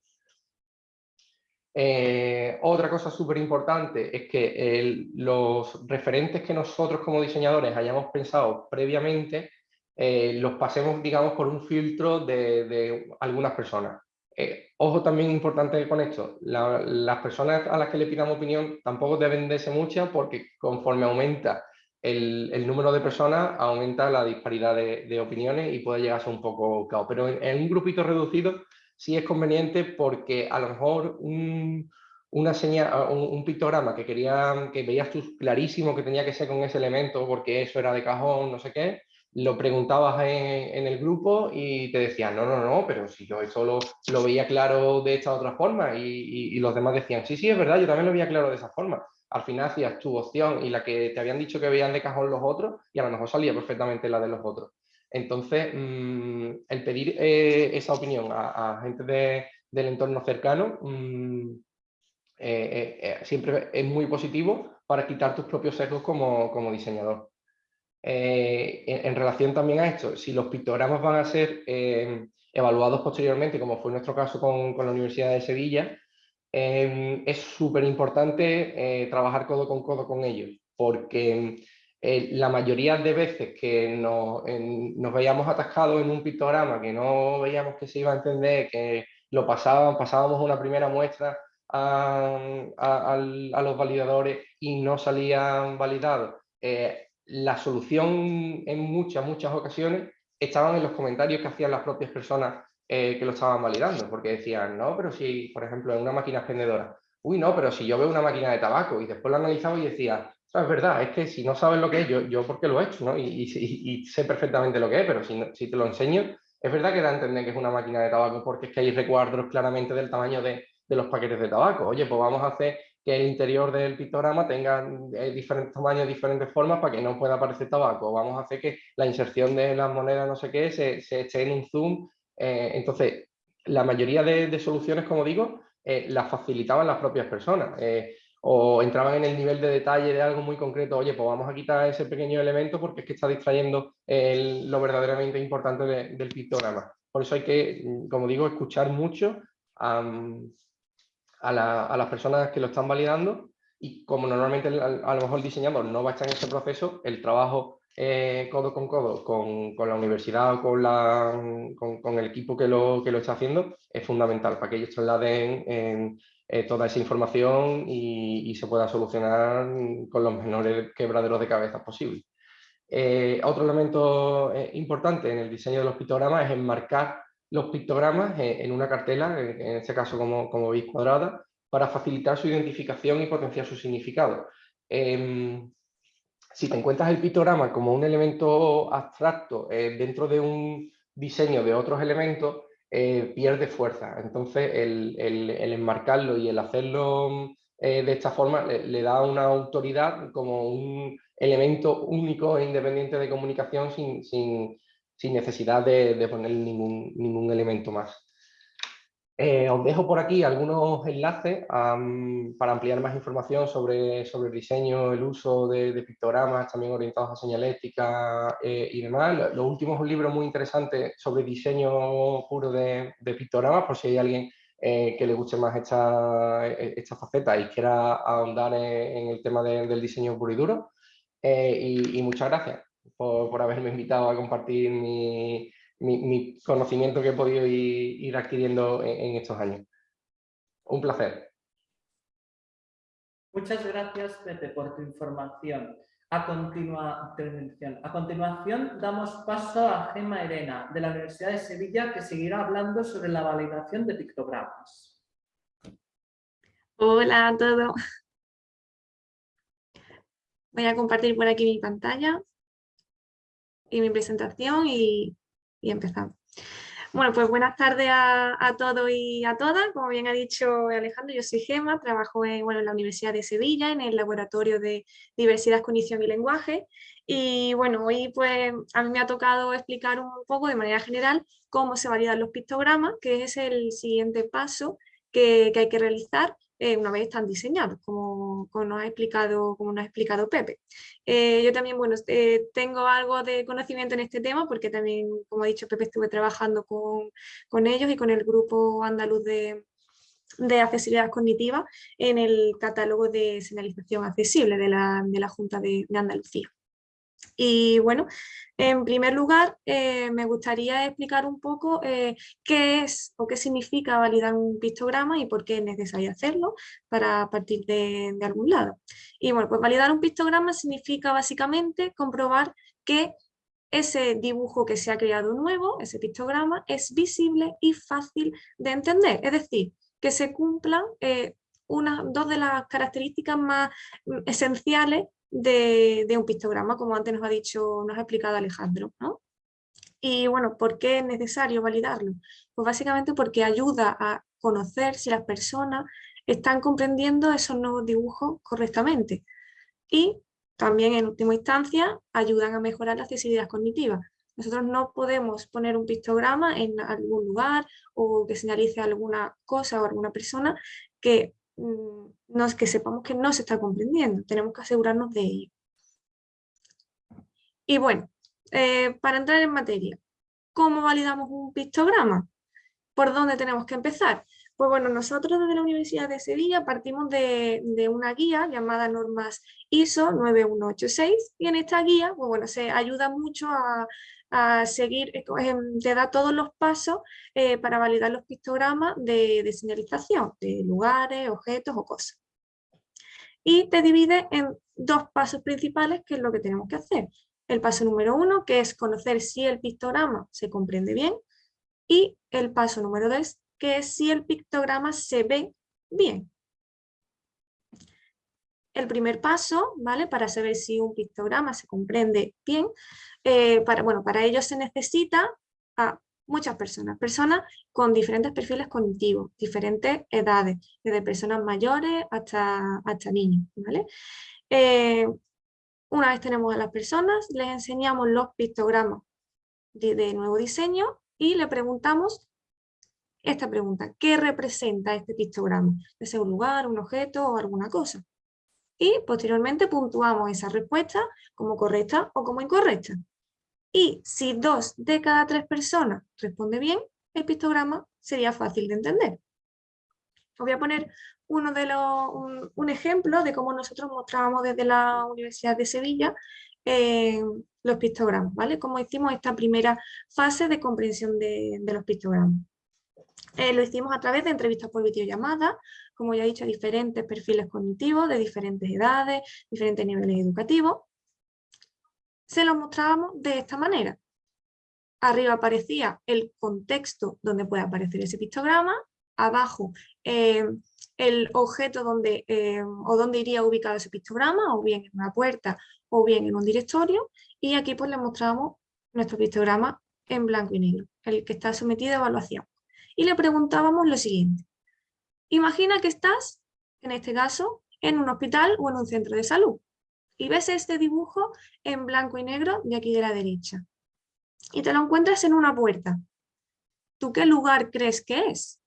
Otra cosa súper importante es que los referentes que nosotros como diseñadores hayamos pensado previamente eh, los pasemos, digamos, por un filtro de, algunas personas. Eh, ojo también importante con esto, las personas a las que le pidamos opinión tampoco deben de ser muchas porque conforme aumenta el, número de personas, aumenta la disparidad de, opiniones y puede llegar a ser un poco caos. Pero en un grupito reducido sí es conveniente porque a lo mejor un, una señal, un, pictograma que, quería, que veías tú clarísimo que tenía que ser con ese elemento porque eso era de cajón, no sé qué, lo preguntabas en, el grupo y te decían, no, no, no, pero si yo eso lo, lo veía claro de esta otra forma y, y, los demás decían, sí, sí, es verdad, yo también lo veía claro de esa forma. Al final hacías tu opción y la que te habían dicho que veían de cajón los otros y a lo mejor salía perfectamente la de los otros. Entonces, mm, el pedir eh, esa opinión a, gente del entorno cercano mm, eh, eh, siempre es muy positivo para quitar tus propios sesgos como, diseñador. En, relación también a esto, si los pictogramas van a ser evaluados posteriormente, como fue nuestro caso con, la Universidad de Sevilla, es súper importante trabajar codo con codo con ellos, porque eh, la mayoría de veces que nos, veíamos atascados en un pictograma, que no veíamos que se iba a entender, que lo pasaban, pasábamos una primera muestra a, los validadores y no salían validados, eh, la solución en muchas, muchas ocasiones estaban en los comentarios que hacían las propias personas eh, que lo estaban validando, porque decían, no, pero si, por ejemplo, en una máquina expendedora, uy, no, pero si yo veo una máquina de tabaco y después lo analizaba y decía, es verdad, es que si no sabes lo que es, yo, yo porque lo he hecho, ¿no? Y, sé perfectamente lo que es, pero si, si, te lo enseño, es verdad que da a entender que es una máquina de tabaco porque es que hay recuadros claramente del tamaño de, de los paquetes de tabaco. Oye, pues vamos a hacer que el interior del pictograma tenga eh, diferentes tamaños, diferentes formas para que no pueda aparecer tabaco. Vamos a hacer que la inserción de las monedas, no sé qué, se, se eche en un zoom. Eh, entonces, la mayoría de, soluciones, como digo, eh, las facilitaban las propias personas. o entraban en el nivel de detalle de algo muy concreto. Oye, pues vamos a quitar ese pequeño elemento porque es que está distrayendo lo verdaderamente importante del pictograma. Por eso hay que, como digo, escuchar mucho a, a, las personas que lo están validando y como normalmente a, lo mejor el diseñador no va a estar en ese proceso, el trabajo eh, codo con codo con, la universidad o con, el equipo que lo, está haciendo es fundamental para que ellos trasladen en, eh, toda esa información y, se pueda solucionar con los menores quebraderos de cabeza posible. Eh, otro elemento importante en el diseño de los pictogramas es enmarcar los pictogramas en una cartela, en este caso como, como veis cuadrada, para facilitar su identificación y potenciar su significado. Em, si te encuentras el pictograma como un elemento abstracto eh, dentro de un diseño de otros elementos, eh, pierde fuerza. Entonces, el, enmarcarlo y el hacerlo eh, de esta forma le, da una autoridad como un elemento único e independiente de comunicación sin, sin necesidad de, poner ningún, ningún, elemento más. Eh, os dejo por aquí algunos enlaces para ampliar más información sobre, sobre el diseño, el uso de, pictogramas, también orientados a señalética eh, y demás. Lo, último es un libro muy interesante sobre diseño puro de, pictogramas, por si hay alguien eh, que le guste más esta, esta faceta y quiera ahondar en, el tema del diseño puro y duro. y muchas gracias por, haberme invitado a compartir mi, mi, conocimiento que he podido ir, adquiriendo en, estos años. Un placer. Muchas gracias, Pepe, por tu información. A, continuación, a continuación, damos paso a Gemma Elena, de la Universidad de Sevilla, que seguirá hablando sobre la validación de pictogramas. Hola a todos. Voy a compartir por aquí mi pantalla y mi presentación y, empezamos. Bueno, pues buenas tardes a, todos y a todas. Como bien ha dicho Alejandro, yo soy Gema, trabajo en, bueno, en la Universidad de Sevilla, en el Laboratorio de Diversidad, Cognición y Lenguaje. Y bueno, hoy pues a mí me ha tocado explicar un poco de manera general cómo se validan los pictogramas, que es el siguiente paso que, que hay que realizar eh, una vez están diseñados, como, nos, ha explicado, como nos ha explicado Pepe. Eh, yo también, bueno, eh, tengo algo de conocimiento en este tema porque también, como ha dicho Pepe, estuve trabajando con, con ellos y con el grupo andaluz de, de accesibilidad cognitiva en el catálogo de señalización accesible de la, de la Junta de, de Andalucía. Y bueno, en primer lugar, eh, me gustaría explicar un poco eh, qué es o qué significa validar un pictograma y por qué es necesario hacerlo para partir de, algún lado. Y bueno, pues validar un pictograma significa básicamente comprobar que ese dibujo que se ha creado nuevo, ese pictograma, es visible y fácil de entender. Es decir, que se cumplan eh, una, dos de las características más mm, esenciales de, un pictograma, como antes nos ha dicho, nos ha explicado Alejandro. Y bueno, ¿por qué es necesario validarlo? Pues básicamente porque ayuda a conocer si las personas están comprendiendo esos nuevos dibujos correctamente. Y también en última instancia ayudan a mejorar la accesibilidad cognitiva. Nosotros no podemos poner un pictograma en algún lugar o que señalice alguna cosa o alguna persona que Mm, no, que sepamos que no se está comprendiendo, tenemos que asegurarnos de ello. Y bueno, eh, para entrar en materia, ¿cómo validamos un pictograma? ¿Por dónde tenemos que empezar? Pues bueno, nosotros desde la Universidad de Sevilla partimos de, una guía llamada Normas ISO 9186 y en esta guía pues bueno, se ayuda mucho a, a seguir, eh, em, te da todos los pasos eh, para validar los pictogramas de, señalización, de lugares, objetos o cosas. Y te divide en dos pasos principales, que es lo que tenemos que hacer. El paso número uno, que es conocer si el pictograma se comprende bien, y el paso número dos, que si el pictograma se ve bien. El primer paso, ¿vale? Para saber si un pictograma se comprende bien, eh, para, bueno, para ello se necesita muchas personas, personas con diferentes perfiles cognitivos, diferentes edades, desde personas mayores hasta, hasta niños. ¿vale? Eh, una vez tenemos a las personas, les enseñamos los pictogramas de, nuevo diseño y le preguntamos esta pregunta, ¿qué representa este pictograma? ¿Es un lugar, un objeto o alguna cosa? Y posteriormente puntuamos esa respuesta como correcta o como incorrecta. Y si dos de cada tres personas responde bien, el pictograma sería fácil de entender. Os voy a poner uno de los, un, ejemplo de cómo nosotros mostrábamos desde la Universidad de Sevilla eh, los pictogramas, ¿vale? Cómo hicimos esta primera fase de comprensión de, los pictogramas. Eh, lo hicimos a través de entrevistas por videollamada, como ya he dicho, diferentes perfiles cognitivos de diferentes edades, diferentes niveles educativos, se lo mostrábamos de esta manera. Arriba aparecía el contexto donde puede aparecer ese pictograma, abajo eh, el objeto donde, eh, o donde iría ubicado ese pictograma, o bien en una puerta o bien en un directorio, y aquí pues le mostramos nuestro pictograma en blanco y negro, el que está sometido a evaluación. Y le preguntábamos lo siguiente. Imagina que estás, en este caso, en un hospital o en un centro de salud y ves este dibujo en blanco y negro de aquí de la derecha. Y te lo encuentras en una puerta. ¿Tú qué lugar crees que es?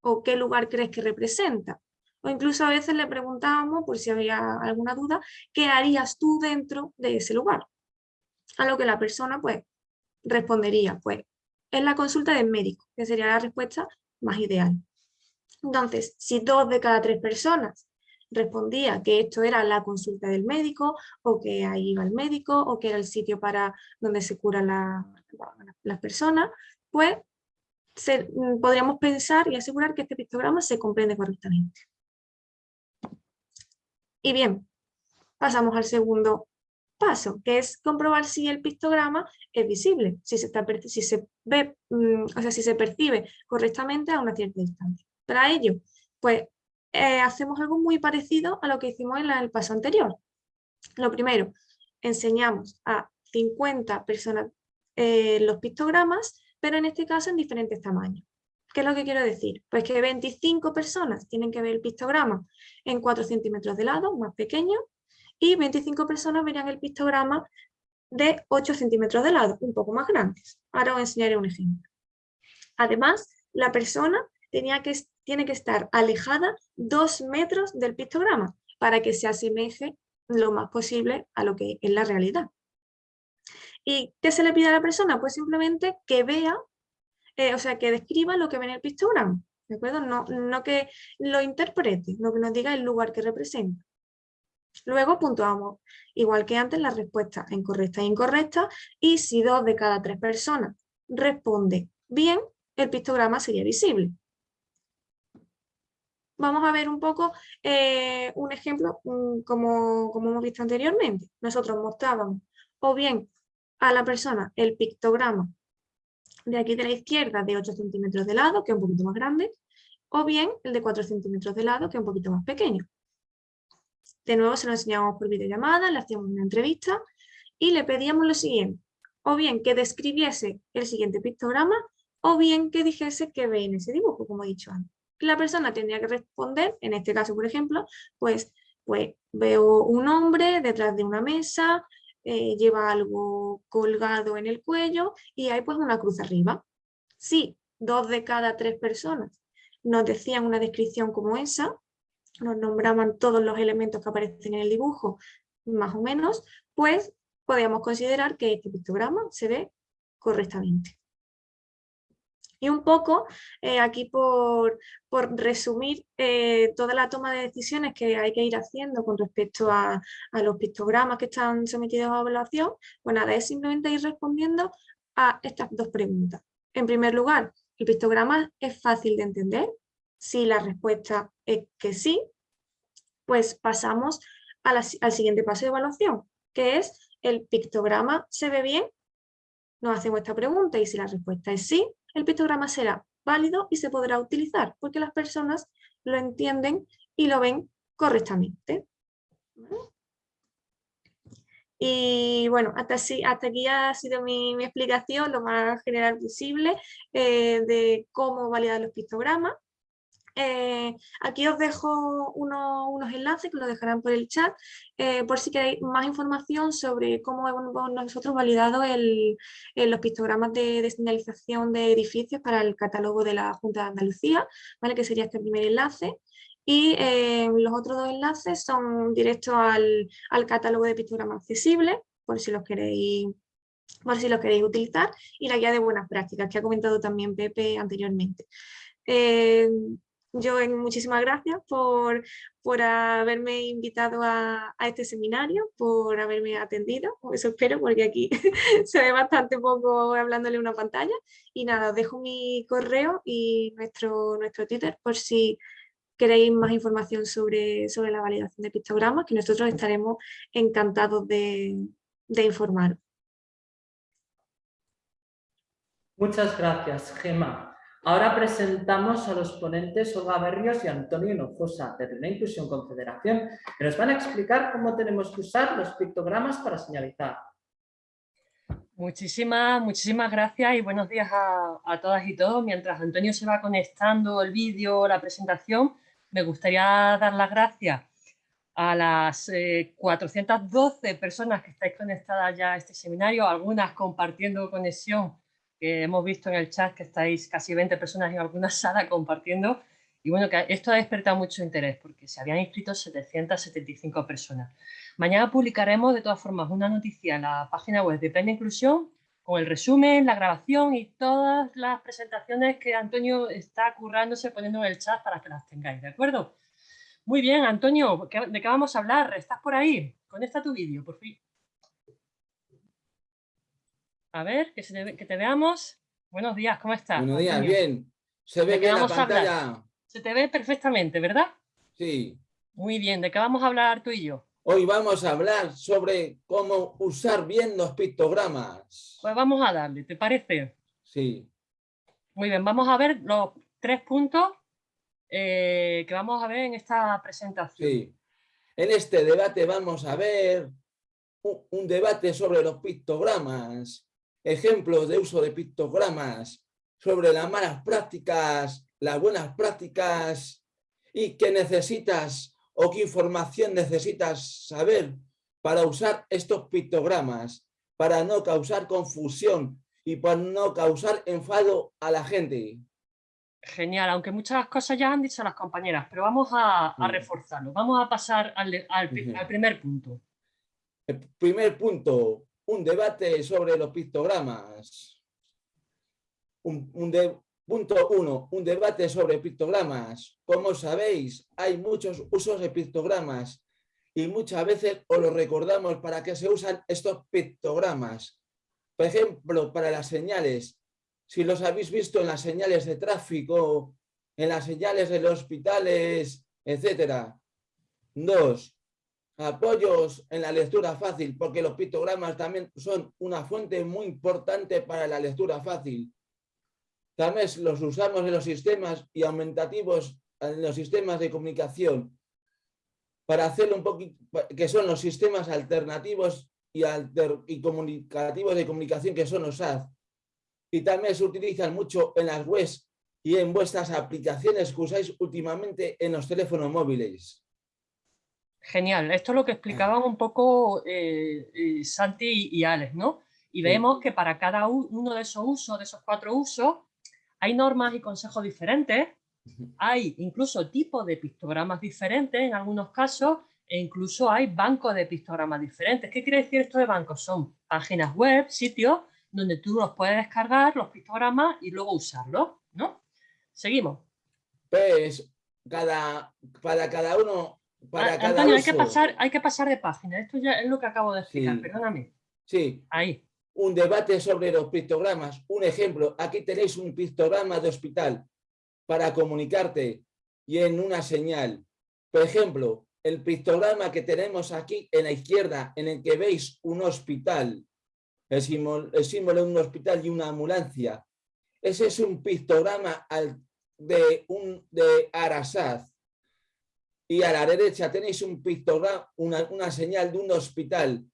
¿O qué lugar crees que representa? O incluso a veces le preguntábamos, por si había alguna duda, ¿qué harías tú dentro de ese lugar? A lo que la persona pues respondería, pues es la consulta del médico, que sería la respuesta más ideal. Entonces, si dos de cada tres personas respondía que esto era la consulta del médico, o que ahí iba el médico, o que era el sitio para donde se curan las personas, pues mm, podríamos pensar y asegurar que este pictograma se comprende correctamente. Y bien, pasamos al segundo paso, que es comprobar si el pictograma es visible, si se, está, si se ve, mm, o sea, si se percibe correctamente a una cierta distancia. Para ello, pues eh, hacemos algo muy parecido a lo que hicimos en el paso anterior. Lo primero, enseñamos a 50 personas eh, los pictogramas, pero en este caso en diferentes tamaños. ¿Qué es lo que quiero decir? Pues que 25 personas tienen que ver el pictograma en 4 centímetros de lado, más pequeño, y 25 personas verían el pictograma de 8 centímetros de lado, un poco más grandes. Ahora os enseñaré un ejemplo. Además, la persona tiene que estar alejada dos metros del pictograma para que se asemeje lo más posible a lo que es la realidad. ¿Y qué se le pide a la persona? Pues simplemente que vea, eh, o sea, que describa lo que ve en el pictograma, ¿de acuerdo? No, no que lo interprete, no que nos diga el lugar que representa. Luego puntuamos, igual que antes, la respuesta en correcta e incorrecta, y si dos de cada tres personas responde bien, el pictograma sería visible vamos a ver un poco eh, un ejemplo mm, como, como hemos visto anteriormente. Nosotros mostrábamos o bien a la persona el pictograma de aquí de la izquierda de 8 centímetros de lado, que es un poquito más grande, o bien el de 4 centímetros de lado, que es un poquito más pequeño. De nuevo se lo enseñamos por videollamada, le hacíamos una entrevista y le pedíamos lo siguiente, o bien que describiese el siguiente pictograma, o bien que dijese que ve en ese dibujo, como he dicho antes. La persona tendría que responder, en este caso, por ejemplo, pues, pues veo un hombre detrás de una mesa, eh, lleva algo colgado en el cuello y hay pues una cruz arriba. Si dos de cada tres personas. Nos decían una descripción como esa, nos nombraban todos los elementos que aparecen en el dibujo, más o menos, pues podríamos considerar que este pictograma se ve correctamente. Y un poco, eh, aquí por, resumir eh, toda la toma de decisiones que hay que ir haciendo con respecto a, los pictogramas que están sometidos a evaluación, pues nada, es simplemente ir respondiendo a estas dos preguntas. En primer lugar, ¿el pictograma es fácil de entender? Si la respuesta es que sí, pues pasamos al siguiente paso de evaluación, que es ¿el pictograma se ve bien? Nos hacemos esta pregunta y si la respuesta es sí, el pictograma será válido y se podrá utilizar porque las personas lo entienden y lo ven correctamente. Y bueno, hasta, aquí ha sido mi, explicación lo más general posible eh, de cómo validar los pictogramas. Eh, aquí os dejo unos enlaces que lo dejarán por el chat eh, por si queréis más información sobre cómo hemos nosotros validado el, los pictogramas de, señalización de edificios para el catálogo de la Junta de Andalucía, que sería este primer enlace. Y eh, los otros dos enlaces son directos al, al catálogo de pictogramas accesibles, por si los queréis por si los queréis utilizar, y la guía de buenas prácticas que ha comentado también Pepe anteriormente. Yo muchísimas gracias por, por haberme invitado a, a, este seminario, por haberme atendido, eso espero, porque aquí se ve bastante poco hablándole una pantalla. Y nada, os dejo mi correo y nuestro, nuestro Twitter por si queréis más información sobre, sobre la validación de pictogramas, que nosotros estaremos encantados de, de informar. Muchas gracias, Gema. Ahora presentamos a los ponentes Olga Berrios y Antonio Hinojosa de Reina Inclusión Confederación, que nos van a explicar cómo tenemos que usar los pictogramas para señalizar. Muchísimas, muchísimas gracias y buenos días a, todas y todos. Mientras Antonio se va conectando el vídeo, la presentación, me gustaría dar las gracias a las 412 eh, personas que estáis conectadas ya a este seminario, algunas compartiendo conexión hemos visto en el chat que estáis casi 20 personas en alguna sala compartiendo. Y bueno, que esto ha despertado mucho interés porque se habían inscrito 775 personas. Mañana publicaremos de todas formas una noticia en la página web de Plena Inclusión con el resumen, la grabación y todas las presentaciones que Antonio está currándose poniendo en el chat para que las tengáis, ¿de acuerdo? Muy bien, Antonio, ¿de qué vamos a hablar? ¿Estás por ahí? Conecta tu vídeo, por fin. A ver, que, te, veamos. Buenos días, ¿cómo estás? Buenos días, bien. Se ve bien la pantalla. Se te ve perfectamente, ¿verdad? Sí. Muy bien, ¿de qué vamos a hablar tú y yo? Hoy vamos a hablar sobre cómo usar bien los pictogramas. Pues vamos a darle, ¿te parece? Sí. Muy bien, vamos a ver los tres puntos eh, que vamos a ver en esta presentación. Sí. En este debate vamos a ver un debate sobre los pictogramas, ejemplos de uso de pictogramas, sobre las malas prácticas, las buenas prácticas y qué necesitas o qué información necesitas saber para usar estos pictogramas, para no causar confusión y para no causar enfado a la gente. Genial, aunque muchas cosas ya han dicho las compañeras, pero vamos a, mm. reforzarlo. Vamos a pasar al, al primer punto. El primer punto, un debate sobre los pictogramas. Un, punto uno, un debate sobre pictogramas. Como sabéis, hay muchos usos de pictogramas y muchas veces os lo recordamos para qué se usan estos pictogramas. Por ejemplo, para las señales. Si los habéis visto en las señales de tráfico, en las señales de los hospitales, etc. Dos, apoyos en la lectura fácil, porque los pictogramas también son una fuente muy importante para la lectura fácil. También los usamos en los sistemas y aumentativos en los sistemas de comunicación para hacerlo un poquito, que son los sistemas alternativos y, y comunicativos de comunicación que son los SAD. Y también se utilizan mucho en las webs y en vuestras aplicaciones que usáis últimamente en los teléfonos móviles. Genial, esto es lo que explicaban un poco eh, eh, Santi y Alex, ¿no? Y vemos que para cada uno de esos usos, de esos cuatro usos, hay normas y consejos diferentes, hay incluso tipos de pictogramas diferentes en algunos casos, e incluso hay bancos de pictogramas diferentes. ¿Qué quiere decir esto de bancos? Son páginas web, sitios, donde tú los puedes descargar, los pictogramas, y luego usarlos, ¿no? Seguimos. Pues cada, para cada uno Ah, Antonio, hay que, pasar, hay que pasar de página. Esto ya es lo que acabo de explicar, perdóname. Sí. Ahí. Un debate sobre los pictogramas. Un ejemplo, aquí tenéis un pictograma de hospital para comunicarte y en una señal. Por ejemplo, el pictograma que tenemos aquí en la izquierda, en el que veis un hospital, el símbolo, de un hospital y una ambulancia. Ese es un pictograma de, un, de Arasad y a la derecha tenéis un pictograma, una, señal de un hospital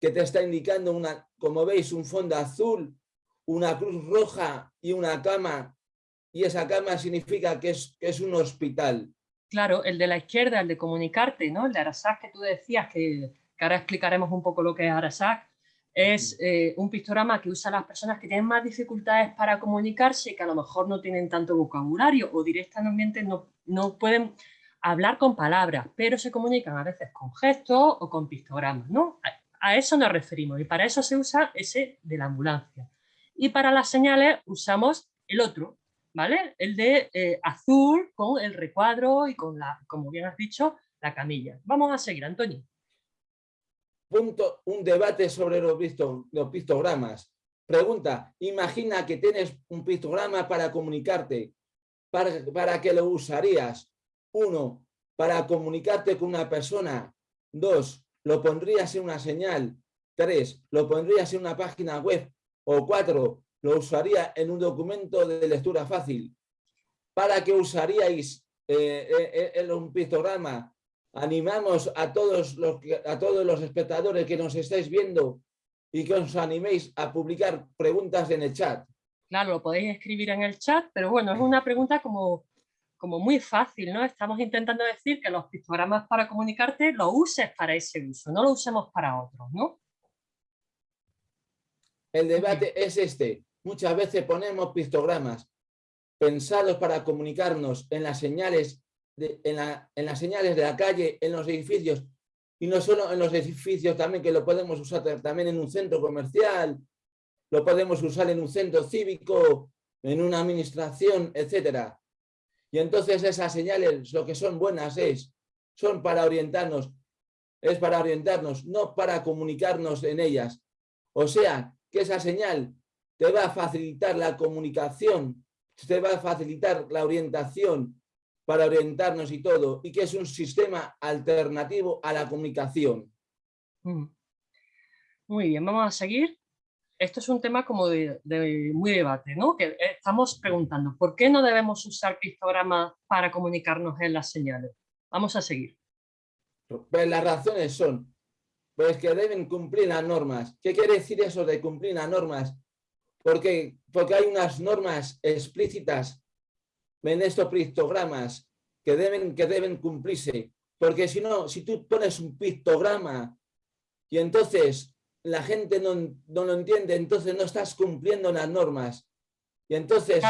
que te está indicando, una, como veis, un fondo azul, una cruz roja y una cama, y esa cama significa que es, que es un hospital. Claro, el de la izquierda, el de comunicarte, ¿no? El de Arasac que tú decías, que, que ahora explicaremos un poco lo que es Arasac, es eh, un pictograma que usan las personas que tienen más dificultades para comunicarse que a lo mejor no tienen tanto vocabulario o directamente no, no pueden hablar con palabras, pero se comunican a veces con gestos o con pictogramas, ¿no? A, eso nos referimos y para eso se usa ese de la ambulancia. Y para las señales usamos el otro, ¿vale? El de eh, azul con el recuadro y con la, como bien has dicho, la camilla. Vamos a seguir, Antonio. Punto, un debate sobre los, pictogramas. Pregunta, imagina que tienes un pictograma para comunicarte. ¿Para, para qué lo usarías? Uno, para comunicarte con una persona. Dos, lo pondrías en una señal. Tres, lo pondrías en una página web. O cuatro, lo usaría en un documento de lectura fácil. ¿Para qué usaríais eh, eh, eh un pictograma? Animamos a todos, los, a todos los espectadores que nos estáis viendo y que os animéis a publicar preguntas en el chat. Claro, lo podéis escribir en el chat, pero bueno, es una pregunta como, como muy fácil, ¿no? Estamos intentando decir que los pictogramas para comunicarte lo uses para ese uso, no lo usemos para otros, ¿no? El debate es este. Muchas veces ponemos pictogramas pensados para comunicarnos en las señales de, en, las señales de la calle, en los edificios, y no solo en los edificios también, que lo podemos usar también en un centro comercial, lo podemos usar en un centro cívico, en una administración, etcétera. Y entonces esas señales, lo que son buenas es, son para orientarnos, es para orientarnos, no para comunicarnos en ellas. O sea, que esa señal te va a facilitar la comunicación, te va a facilitar la orientación para orientarnos y todo, y que es un sistema alternativo a la comunicación. Mm. Muy bien, vamos a seguir. Esto es un tema como de, muy debate, ¿no? Que estamos preguntando, ¿por qué no debemos usar pictogramas para comunicarnos en las señales? Vamos a seguir. Pues las razones son, pues que deben cumplir las normas. ¿Qué quiere decir eso de cumplir las normas? Porque, porque hay unas normas explícitas en estos pictogramas que deben, que deben cumplirse. Porque si no, si tú pones un pictograma y entonces la gente no, no lo entiende, entonces no estás cumpliendo las normas. Y entonces,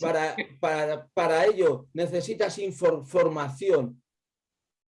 para, para, para ello necesitas información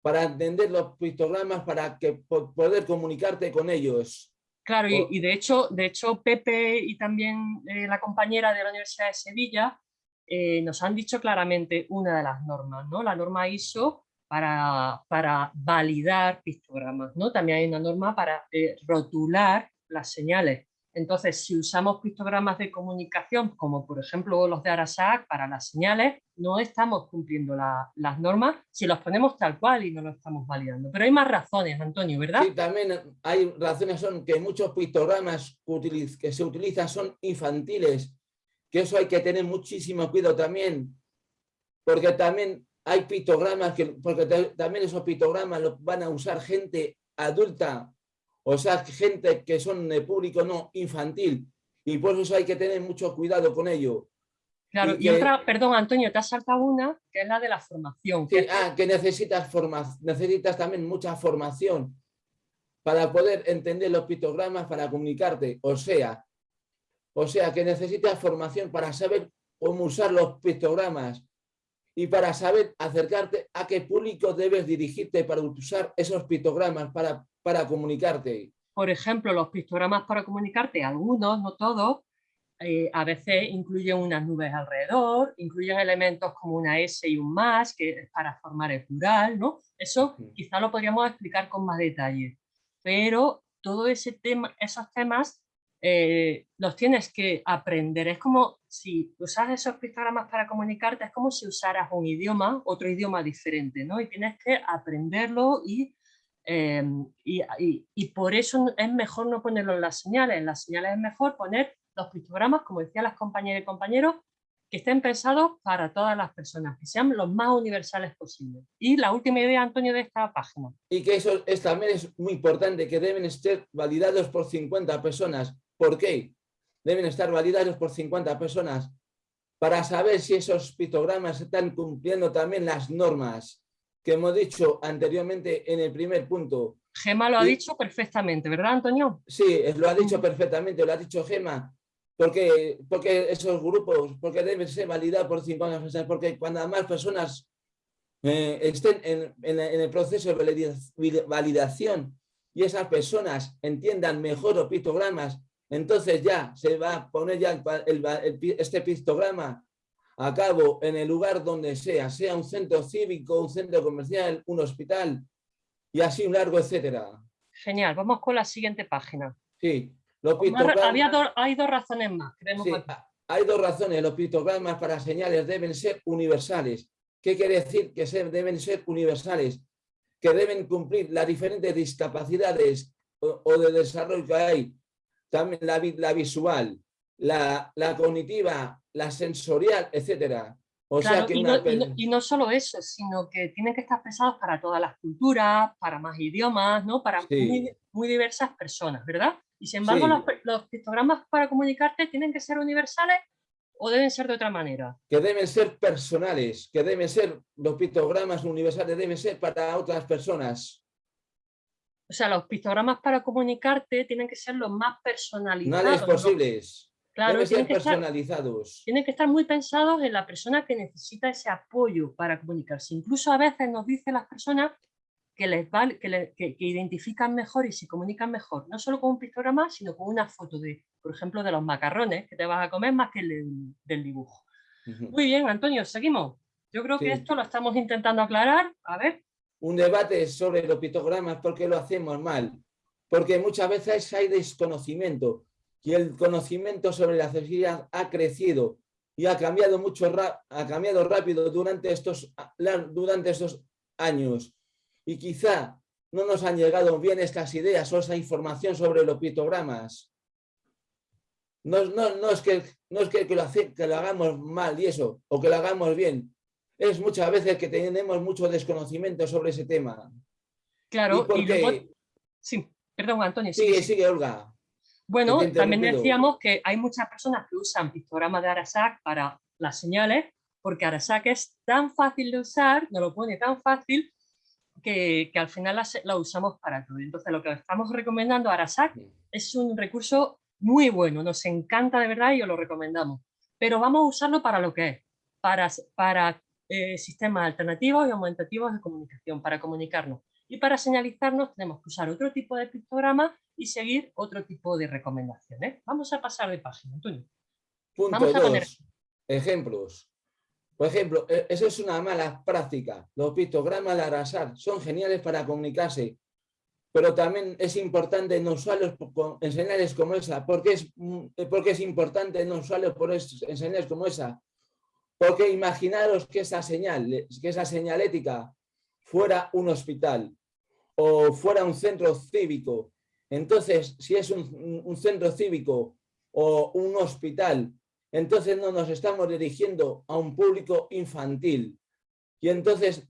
para entender los pictogramas, para que, poder comunicarte con ellos. Claro, y, de, hecho, de hecho Pepe y también eh, la compañera de la Universidad de Sevilla eh, nos han dicho claramente una de las normas, ¿no? La norma ISO para, para validar pictogramas, ¿no? También hay una norma para eh, rotular las señales. Entonces, si usamos pictogramas de comunicación, como por ejemplo los de Arasac para las señales, no estamos cumpliendo las normas si los ponemos tal cual y no lo estamos validando. Pero hay más razones, Antonio, ¿verdad? Sí, también hay razones, son que muchos pictogramas que se utilizan son infantiles, que eso hay que tener muchísimo cuidado también, porque también hay pictogramas, que, porque también esos pictogramas los van a usar gente adulta o sea, gente que son de público no infantil, y por eso hay que tener mucho cuidado con ello. Claro, y, otra, perdón Antonio, te has saltado una, que es la de la formación. Que, ah, que necesitas, forma, necesitas también mucha formación para poder entender los pictogramas, para comunicarte, o sea, o sea, que necesitas formación para saber cómo usar los pictogramas y para saber acercarte a qué público debes dirigirte para usar esos pictogramas, para para comunicarte? Por ejemplo, los pictogramas para comunicarte, algunos, no todos, eh, a veces incluyen unas nubes alrededor, incluyen elementos como una S y un más, que es para formar el plural, ¿no? Eso quizá lo podríamos explicar con más detalle, pero todo ese tema, esos temas eh, los tienes que aprender. Es como si usas esos pictogramas para comunicarte, es como si usaras un idioma, otro idioma diferente, ¿no? Y tienes que aprenderlo y Em, y, por eso es mejor no ponerlo en las señales. En las señales es mejor poner los pictogramas, como decían las compañeras y compañeros, que estén pensados para todas las personas, que sean los más universales posibles. Y la última idea, Antonio, de esta página. Y que eso es, también es muy importante, que deben ser validados por 50 personas. ¿Por qué? Deben estar validados por 50 personas para saber si esos pictogramas están cumpliendo también las normas que hemos dicho anteriormente en el primer punto. Gema lo ha dicho perfectamente, ¿verdad, Antonio? Sí, lo ha dicho perfectamente, lo ha dicho Gema, porque, porque esos grupos, porque deben ser validados por 50 personas, porque cuando más personas eh, estén en, el proceso de validación y esas personas entiendan mejor los pictogramas, entonces ya se va a poner ya este pictograma a cabo en el lugar donde sea, sea un centro cívico, un centro comercial, un hospital y así un largo, etcétera. Genial, vamos con la siguiente página. Sí, los hay dos razones más. Sí, hay dos razones, los pictogramas para señales deben ser universales. ¿Qué quiere decir? Que deben ser universales, que deben cumplir las diferentes discapacidades o, de desarrollo que hay, también la, la visual, la, la cognitiva, la sensorial, etcétera. O sea que y, no, y, no, solo eso, sino que tienen que estar pensados para todas las culturas, para más idiomas, ¿no? para muy, diversas personas, ¿verdad? Y sin embargo, los, pictogramas para comunicarte tienen que ser universales o deben ser de otra manera. Que deben ser personales, que deben ser, los pictogramas universales deben ser para otras personas. O sea, los pictogramas para comunicarte tienen que ser los más personalizados. posibles. Claro, tienen que personalizados. Estar, tienen que estar muy pensados en la persona que necesita ese apoyo para comunicarse. Incluso a veces nos dicen las personas que, les vale, que, identifican mejor y se comunican mejor, no solo con un pictograma, sino con una foto, de, por ejemplo, de los macarrones que te vas a comer más que el del dibujo. Muy bien, Antonio, seguimos. Yo creo que esto lo estamos intentando aclarar. A ver. Un debate sobre los pictogramas, ¿por qué lo hacemos mal? Porque muchas veces hay desconocimiento y el conocimiento sobre la accesibilidad ha crecido y ha cambiado mucho ha cambiado rápido durante estos, durante estos años. Y quizá no nos han llegado bien estas ideas o esa información sobre los pictogramas. No, no, no es, que, no es que, lo que lo hagamos mal y eso, o que lo hagamos bien. Es muchas veces que tenemos mucho desconocimiento sobre ese tema. Claro, y, Sí, perdón, Antonio. Sigue, sigue, Olga. Bueno, también decíamos que hay muchas personas que usan pictogramas de Arasac para las señales, porque Arasac es tan fácil de usar, nos lo pone tan fácil, que, al final la, usamos para todo. Entonces lo que estamos recomendando Arasac es un recurso muy bueno, nos encanta de verdad y os lo recomendamos. Pero vamos a usarlo para lo que es, para, para eh, sistemas alternativos y aumentativos de comunicación, para comunicarnos. Y para señalizarnos tenemos que usar otro tipo de pictograma y seguir otro tipo de recomendaciones. Vamos a pasar de página, Antonio. Punto dos. Ejemplos. Por ejemplo, e, eso es una mala práctica. Los pictogramas de Arasar son geniales para comunicarse, pero también es importante no usarlos en señales como esa. ¿Por qué es, mm, porque es importante no usarlos por en señales como esa? Porque imaginaros que esa señal, que esa señalética fuera un hospital o fuera un centro cívico entonces, si es un, centro cívico o un hospital, entonces no nos estamos dirigiendo a un público infantil. Y entonces,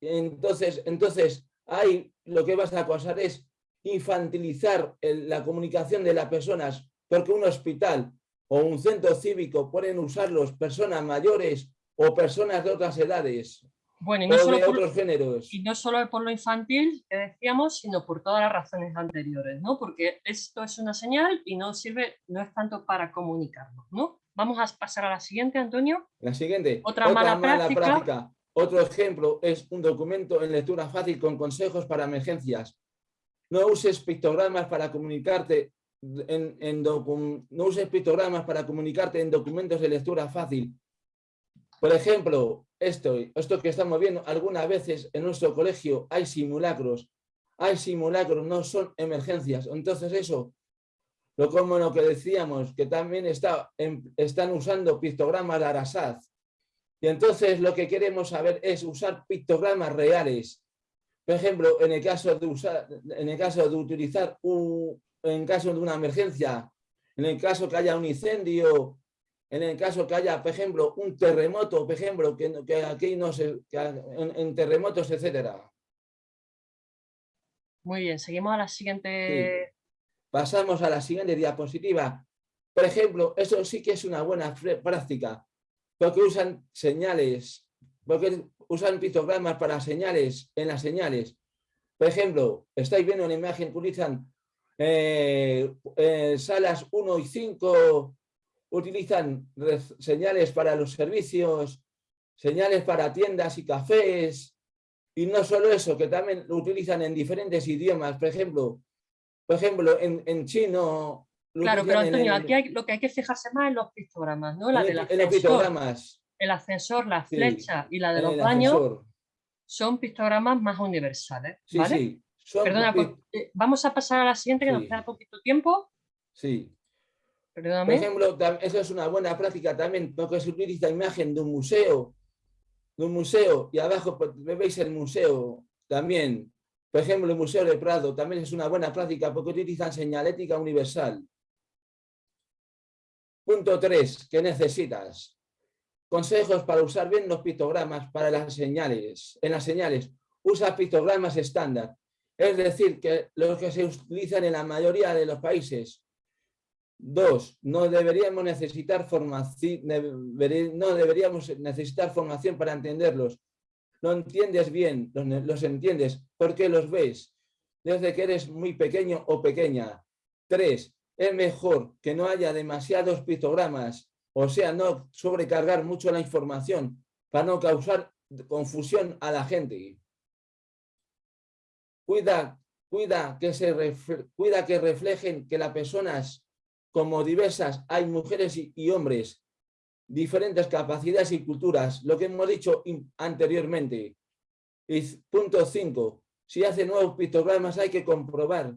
entonces, entonces ahí lo que vas a causar es infantilizar la comunicación de las personas, porque un hospital o un centro cívico pueden usarlos personas mayores o personas de otras edades. Bueno, y no, solo por, géneros. y no solo por lo infantil que decíamos, sino por todas las razones anteriores, ¿no? Porque esto es una señal y no sirve, no es tanto para comunicarnos, ¿no? Vamos a pasar a la siguiente, Antonio. La siguiente. Otra, mala, práctica. Otro ejemplo es un documento en lectura fácil con consejos para emergencias. No uses pictogramas para comunicarte en, no uses pictogramas para comunicarte en documentos de lectura fácil. Por ejemplo, esto, esto que estamos viendo, algunas veces en nuestro colegio hay simulacros, hay simulacros, no son emergencias. Entonces eso, lo como lo que decíamos, que también está, están usando pictogramas de Arasaz. Y entonces lo que queremos saber es usar pictogramas reales. Por ejemplo, en el caso de, usar, en el caso de utilizar un, en caso de una emergencia, en el caso que haya un incendio en el caso que haya, por ejemplo, un terremoto, por ejemplo, que, que aquí no se, que en, en terremotos, etcétera. Muy bien, seguimos a la siguiente. Pasamos a la siguiente diapositiva. Por ejemplo, eso sí que es una buena práctica, porque usan señales, porque usan pictogramas para señales, en las señales. Por ejemplo, estáis viendo una imagen que utilizan eh, eh, salas 1 y 5, utilizan señales para los servicios, señales para tiendas y cafés, y no solo eso, que también lo utilizan en diferentes idiomas. Por ejemplo, por ejemplo en, en chino... lo Claro, pero en Antonio, aquí hay, lo que hay que fijarse más en los pictogramas, ¿no? La en del en los pictogramas. el ascensor, la Sí, flecha y la de los baños son pictogramas más universales, Sí, ¿vale? sí. Perdona, pues, eh, vamos a pasar a la siguiente que nos queda poquito tiempo. sí. Por ejemplo, eso es una buena práctica también, porque se utiliza imagen de un museo, de un museo, y abajo pues, veis el museo también. Por ejemplo, el Museo de Prado también es una buena práctica porque utilizan señalética universal. Punto 3. ¿Qué necesitas? Consejos para usar bien los pictogramas para las señales. En las señales, usa pictogramas estándar, es decir, que los que se utilizan en la mayoría de los países. Dos, no deberíamos necesitar formación, no deberíamos necesitar formación para entenderlos. No entiendes bien, los, los entiendes porque los ves desde que eres muy pequeño o pequeña. Tres, es mejor que no haya demasiados pictogramas, o sea, no sobrecargar mucho la información para no causar confusión a la gente. Cuida, cuida que, se cuida que reflejen que las personas como diversas, hay mujeres y, hombres, diferentes capacidades y culturas, lo que hemos dicho anteriormente. Y punto 5, si hace nuevos pictogramas hay que comprobar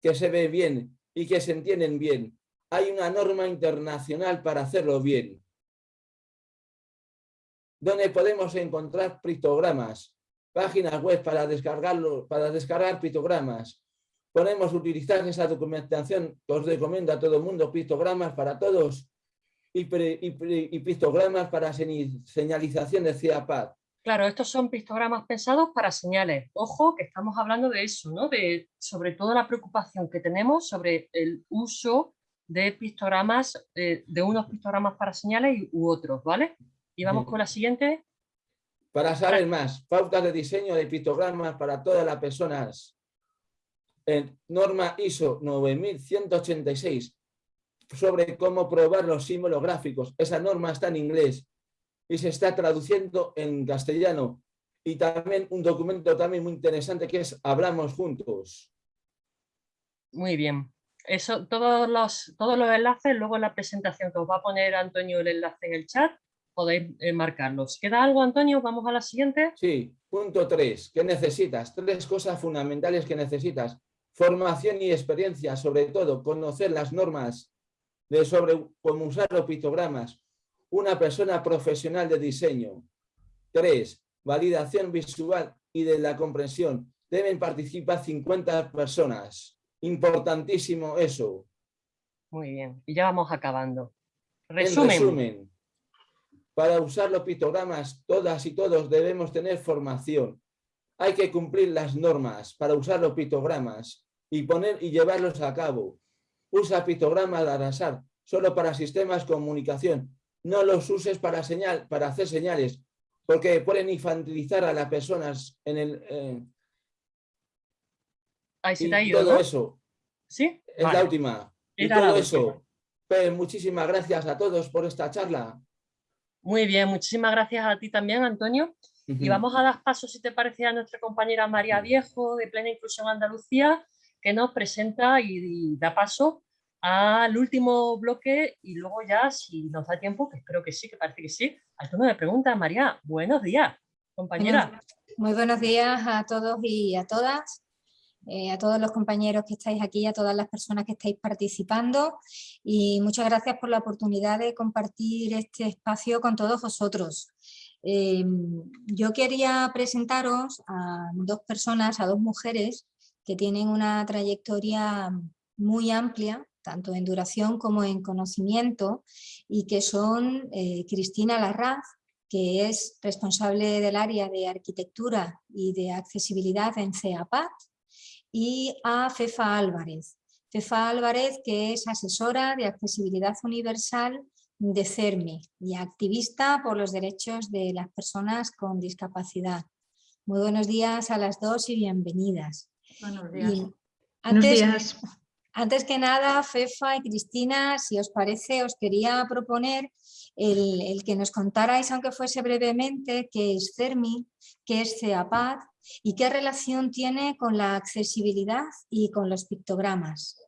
que se ve bien y que se entienden bien. Hay una norma internacional para hacerlo bien. ¿Dónde podemos encontrar pictogramas? Páginas web para descargarlo, para descargar pictogramas. Podemos utilizar esa documentación que os recomiendo a todo el mundo, pictogramas para todos y, pre- y pre- y pictogramas para señalización de CIAPAD. Claro, estos son pictogramas pensados para señales. Ojo, que estamos hablando de eso, ¿no? De, sobre todo la preocupación que tenemos sobre el uso de pictogramas, eh, de unos pictogramas para señales y- u otros, ¿vale? Y vamos con la siguiente. Para saber más, pautas de diseño de pictogramas para todas las personas. Norma ISO 9186 sobre cómo probar los símbolos gráficos. Esa norma está en inglés y se está traduciendo en castellano. Y también un documento también muy interesante que es Hablamos Juntos. Muy bien. Eso, todos los, todos los enlaces, luego en la presentación que os va a poner Antonio el enlace en el chat, podéis eh, marcarlos. ¿Queda algo, Antonio? Vamos a la siguiente. Sí, punto 3. ¿Qué necesitas? Tres cosas fundamentales que necesitas. Formación y experiencia, sobre todo, conocer las normas de sobre cómo usar los pictogramas. Una persona profesional de diseño. Tres, validación visual y de la comprensión. Deben participar 50 personas. Importantísimo eso. Muy bien. Y ya vamos acabando. En Resumen. Para usar los pictogramas, todas y todos debemos tener formación. Hay que cumplir las normas para usar los pictogramas y poner y llevarlos a cabo. Usa pictogramas al azar, solo para sistemas de comunicación. No los uses para, señal, para hacer señales, porque pueden infantilizar a las personas en el, eh, Ahí se y te ha ido, todo ¿no? eso. ¿Sí? Es Vale. la última. Y Era la todo eso. Pues muchísimas gracias a todos por esta charla. Muy bien, muchísimas gracias a ti también, Antonio. Y vamos a dar paso, si te parece, a nuestra compañera María Viejo de Plena Inclusión Andalucía, que nos presenta y, y da paso al último bloque y luego ya, si nos da tiempo, que espero que sí, que parece que sí, al turno de preguntas. María, buenos días, compañera. Muy buenos días a todos y a todas, eh, a todos los compañeros que estáis aquí, a todas las personas que estáis participando y muchas gracias por la oportunidad de compartir este espacio con todos vosotros. Eh, yo quería presentaros a dos personas, a dos mujeres que tienen una trayectoria muy amplia tanto en duración como en conocimiento, y que son eh, Cristina Larraz, que es responsable del área de arquitectura y de accesibilidad en CEAPAT, y a Fefa Álvarez. Fefa Álvarez, que es asesora de accesibilidad universal de CERMI y activista por los derechos de las personas con discapacidad. Muy buenos días a las dos y bienvenidas. Buenos días. antes, antes que nada, Fefa y Cristina, si os parece, os quería proponer el, que nos contarais, aunque fuese brevemente, qué es CERMI, qué es CEAPAD y qué relación tiene con la accesibilidad y con los pictogramas.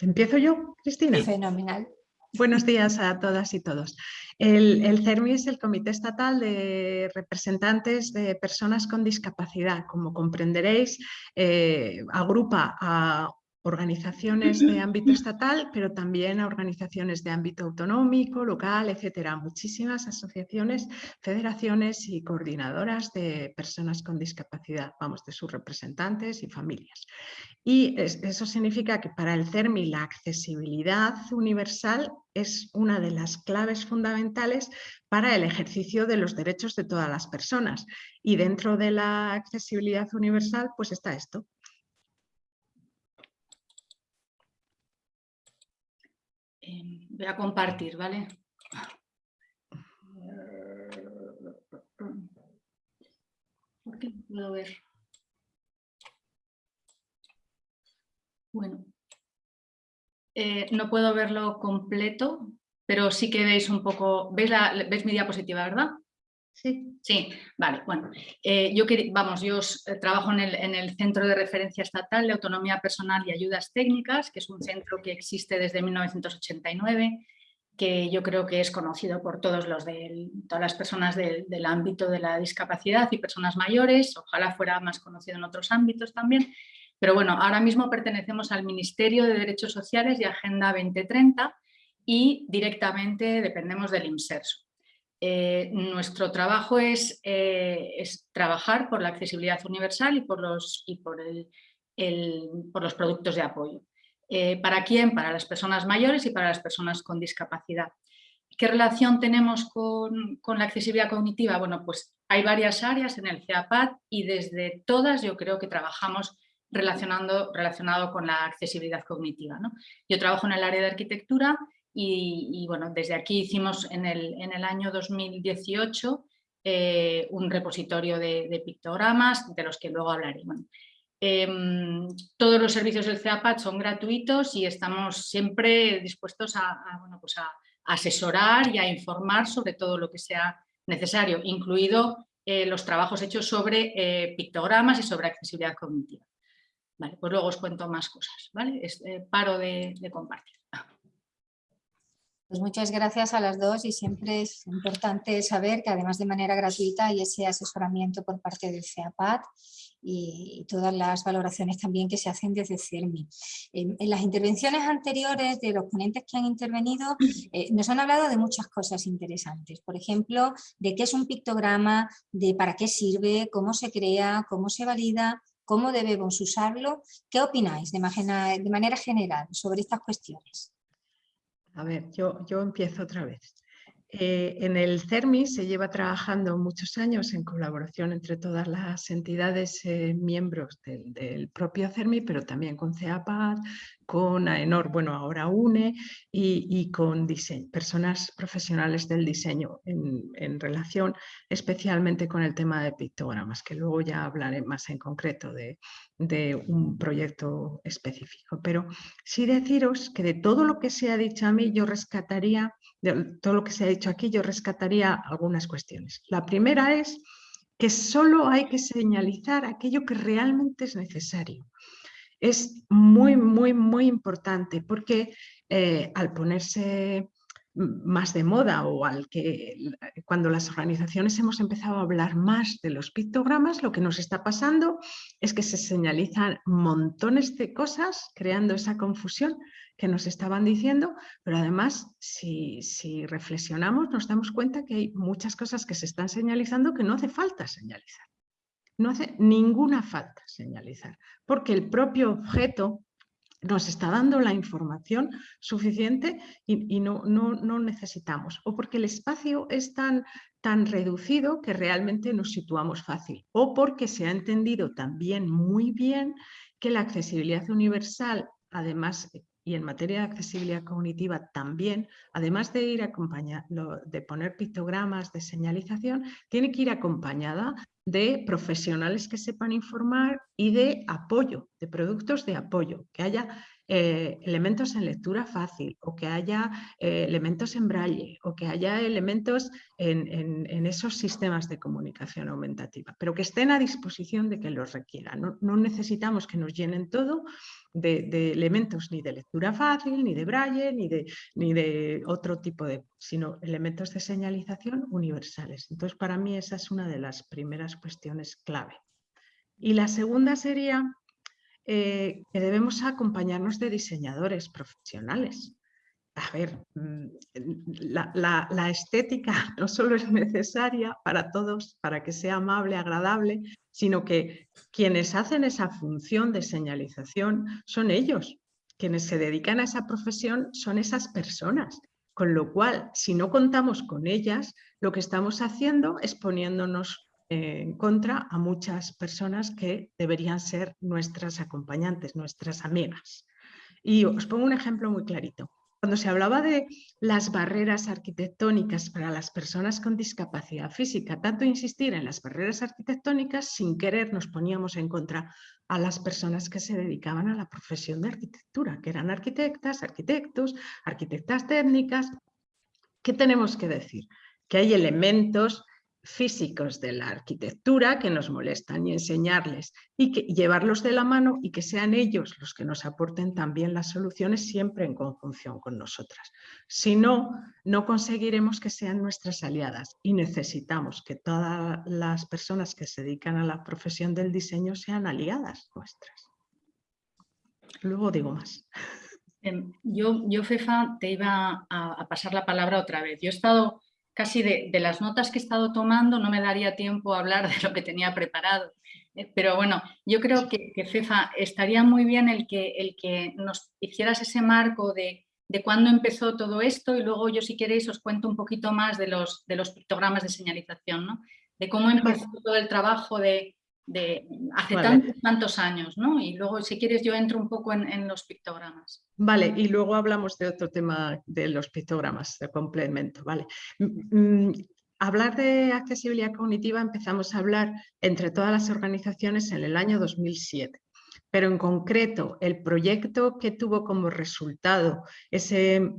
¿Empiezo yo, Cristina? Fenomenal. Buenos días a todas y todos. El, CERMI es el Comité Estatal de Representantes de Personas con Discapacidad. Como comprenderéis, eh, agrupa a organizaciones de ámbito estatal, pero también a organizaciones de ámbito autonómico, local, etcétera. Muchísimas asociaciones, federaciones y coordinadoras de personas con discapacidad, vamos, de sus representantes y familias. Y eso significa que para el CERMI la accesibilidad universal es una de las claves fundamentales para el ejercicio de los derechos de todas las personas. Y dentro de la accesibilidad universal, pues está esto, voy a compartir, ¿vale? ¿Por qué no puedo ver? Bueno, eh, no puedo verlo completo, pero sí que veis un poco, ¿veis, la, ¿veis mi diapositiva, verdad? Sí. Sí, vale, bueno. Eh, yo vamos, yo eh, trabajo en el, Centro de Referencia Estatal de Autonomía Personal y Ayudas Técnicas, que es un centro que existe desde 1989, que yo creo que es conocido por todos los de, todas las personas del, ámbito de la discapacidad y personas mayores, ojalá fuera más conocido en otros ámbitos también, pero bueno, ahora mismo pertenecemos al Ministerio de Derechos Sociales y Agenda 2030 y directamente dependemos del IMSERSO. Eh, nuestro trabajo es, eh, es, trabajar por la accesibilidad universal y por los, y por por los productos de apoyo. Eh, ¿Para quién? Para las personas mayores y para las personas con discapacidad. ¿Qué relación tenemos con, con, la accesibilidad cognitiva? Bueno, pues hay varias áreas en el CEAPAD y desde todas yo creo que trabajamos relacionando, relacionado con la accesibilidad cognitiva. ¿no? Yo trabajo en el área de arquitectura y, bueno, desde aquí hicimos en el, en el año 2018 eh, un repositorio de, pictogramas, de los que luego hablaré. Em, todos los servicios del CEAPAD son gratuitos y estamos siempre dispuestos a, bueno, pues a, asesorar y a informar sobre todo lo que sea necesario, incluido eh, los trabajos hechos sobre eh, pictogramas y sobre accesibilidad cognitiva. Vale, pues luego os cuento más cosas, ¿vale? paro de compartir. Pues muchas gracias a las dos y siempre es importante saber que además de manera gratuita hay ese asesoramiento por parte del CEAPAT y todas las valoraciones también que se hacen desde CERMI. En, las intervenciones anteriores de los ponentes que han intervenido eh, nos han hablado de muchas cosas interesantes. Por ejemplo, de qué es un pictograma, de para qué sirve, cómo se crea, cómo se valida, cómo debemos usarlo. ¿Qué opináis de manera general sobre estas cuestiones? A ver, yo, yo empiezo otra vez. Eh, en el CERMI se lleva trabajando muchos años en colaboración entre todas las entidades eh, miembros del, propio CERMI, pero también con CEAPAD, con AENOR, bueno, ahora UNE, y, con personas profesionales del diseño en, relación especialmente con el tema de pictogramas, que luego ya hablaré más en concreto de, de un proyecto específico. Pero sí deciros que de todo lo que se ha dicho a mí, yo rescataría de todo lo que se ha dicho aquí, yo rescataría algunas cuestiones. La primera es que solo hay que señalizar aquello que realmente es necesario. Es muy, muy, muy importante porque eh, al ponerse más de moda o al que cuando las organizaciones hemos empezado a hablar más de los pictogramas, lo que nos está pasando es que se señalizan montones de cosas creando esa confusión que nos estaban diciendo, pero además si, reflexionamos nos damos cuenta que hay muchas cosas que se están señalizando que no hace falta señalizar. No hace ninguna falta señalizar, porque el propio objeto nos está dando la información suficiente y, no, no, necesitamos. O porque el espacio es tan, tan reducido que realmente nos situamos fácil. O porque se ha entendido también muy bien que la accesibilidad universal, además y en materia de accesibilidad cognitiva también, además de ir acompañado, de poner pictogramas de señalización, tiene que ir acompañada de profesionales que sepan informar y de apoyo, de productos de apoyo, que haya eh, elementos en lectura fácil o que haya eh, elementos en braille o que haya elementos en, esos sistemas de comunicación aumentativa, pero que estén a disposición de que los requieran. no necesitamos que nos llenen todo de, elementos ni de lectura fácil, ni de braille, ni de, ni de otro tipo de, sino elementos de señalización universales. Entonces, para mí esa es una de las primeras cuestiones clave. Y la segunda sería eh, que debemos acompañarnos de diseñadores profesionales a ver, mm, la, estética no solo es necesaria para todos, para que sea amable, agradable, sino que quienes hacen esa función de señalización son ellos. Quienes se dedican a esa profesión son esas personas. Con lo cual, si no contamos con ellas, lo que estamos haciendo es poniéndonos en contra a muchas personas que deberían ser nuestras acompañantes, nuestras amigas. Y os pongo un ejemplo muy clarito. Cuando se hablaba de las barreras arquitectónicas para las personas con discapacidad física, tanto insistir en las barreras arquitectónicas, sin querer nos poníamos en contra a las personas que se dedicaban a la profesión de arquitectura, que eran arquitectas, arquitectos, arquitectas técnicas. ¿Qué tenemos que decir? Que hay elementos físicos de la arquitectura que nos molestan y enseñarles y que, llevarlos de la mano y que sean ellos los que nos aporten también las soluciones siempre en conjunción con nosotras. Si no, no conseguiremos que sean nuestras aliadas y necesitamos que todas las personas que se dedican a la profesión del diseño sean aliadas nuestras. Luego digo más. Em, yo, yo Fefa, te iba a, a pasar la palabra otra vez. Yo he estado casi de, las notas que he estado tomando no me daría tiempo a hablar de lo que tenía preparado. Eh, pero bueno, yo creo que, Fefa, estaría muy bien el que, el que nos hicieras ese marco de, de cuándo empezó todo esto y luego yo si queréis os cuento un poquito más de los, de los pictogramas de señalización, ¿no? de cómo empezó todo el trabajo de, de hace tantos, años, ¿no? Y luego, si quieres, yo entro un poco en, los pictogramas. Vale, y luego hablamos de otro tema de los pictogramas, de complemento, ¿vale? Mm, mm, hablar de accesibilidad cognitiva empezamos a hablar entre todas las organizaciones en el año 2007 pero en concreto el proyecto que tuvo como resultado ese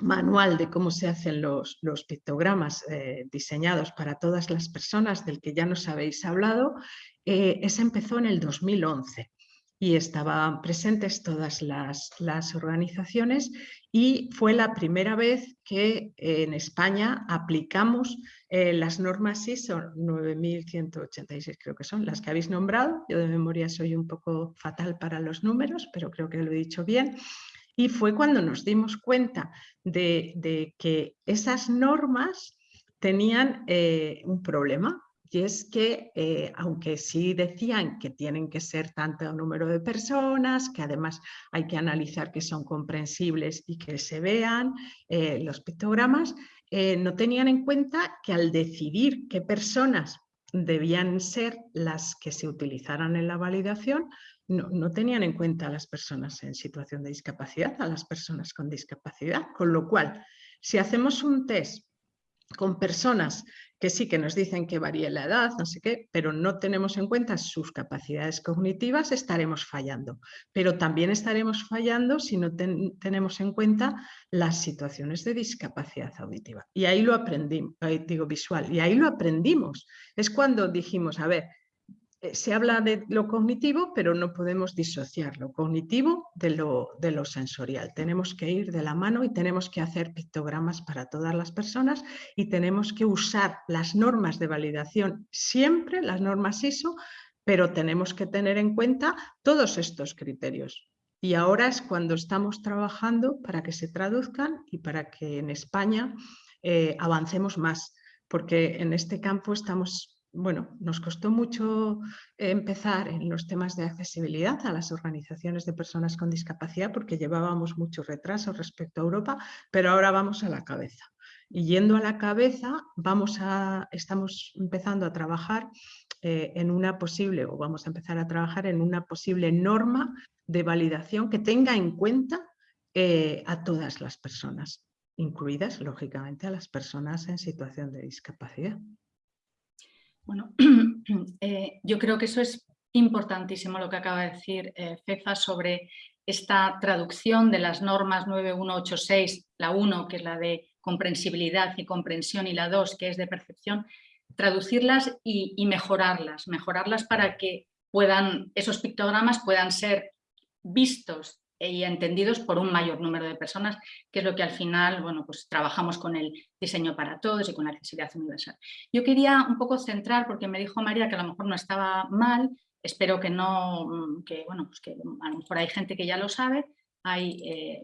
manual de cómo se hacen los, los pictogramas eh, diseñados para todas las personas del que ya nos habéis hablado, eh, ese empezó en el 2011 y estaban presentes todas las, organizaciones y fue la primera vez que en España aplicamos eh, las normas ISO 9186, creo que son las que habéis nombrado. Yo de memoria soy un poco fatal para los números, pero creo que lo he dicho bien. Y fue cuando nos dimos cuenta de, que esas normas tenían eh, un problema, y es que eh, aunque sí decían que tienen que ser tanto número de personas, que además hay que analizar que son comprensibles y que se vean eh, los pictogramas, no tenían en cuenta que al decidir qué personas debían ser las que se utilizaran en la validación, no, tenían en cuenta a las personas en situación de discapacidad, a las personas con discapacidad, con lo cual, si hacemos un test con personas que sí que nos dicen que varía la edad, no sé qué, pero no tenemos en cuenta sus capacidades cognitivas, estaremos fallando. Pero también estaremos fallando si no tenemos en cuenta las situaciones de discapacidad auditiva. Y ahí lo aprendimos, digo visual, y ahí lo aprendimos. Es cuando dijimos, a ver, eh, se habla de lo cognitivo, pero no podemos disociar lo cognitivo de lo, de lo sensorial. Tenemos que ir de la mano y tenemos que hacer pictogramas para todas las personas y tenemos que usar las normas de validación, siempre las normas ISO, pero tenemos que tener en cuenta todos estos criterios. Y ahora es cuando estamos trabajando para que se traduzcan y para que en España eh, avancemos más, porque en este campo estamos bueno, nos costó mucho empezar en los temas de accesibilidad a las organizaciones de personas con discapacidad porque llevábamos mucho retraso respecto a Europa, pero ahora vamos a la cabeza. Y yendo a la cabeza, vamos a, estamos empezando a trabajar eh, en una posible, o vamos a empezar a trabajar en una posible norma de validación que tenga en cuenta eh, a todas las personas, incluidas, lógicamente, a las personas en situación de discapacidad. Bueno, eh, yo creo que eso es importantísimo lo que acaba de decir Fefa sobre esta traducción de las normas 9186, la 1 que es la de comprensibilidad y comprensión y la 2 que es de percepción, traducirlas y, mejorarlas, mejorarlas para que puedan, esos pictogramas puedan ser vistos y entendidos por un mayor número de personas, que es lo que al final, bueno, pues trabajamos con el diseño para todos y con la accesibilidad universal. Yo quería un poco centrar, porque me dijo María que a lo mejor no estaba mal, espero que no, que bueno, pues que a lo mejor hay gente que ya lo sabe, hay eh,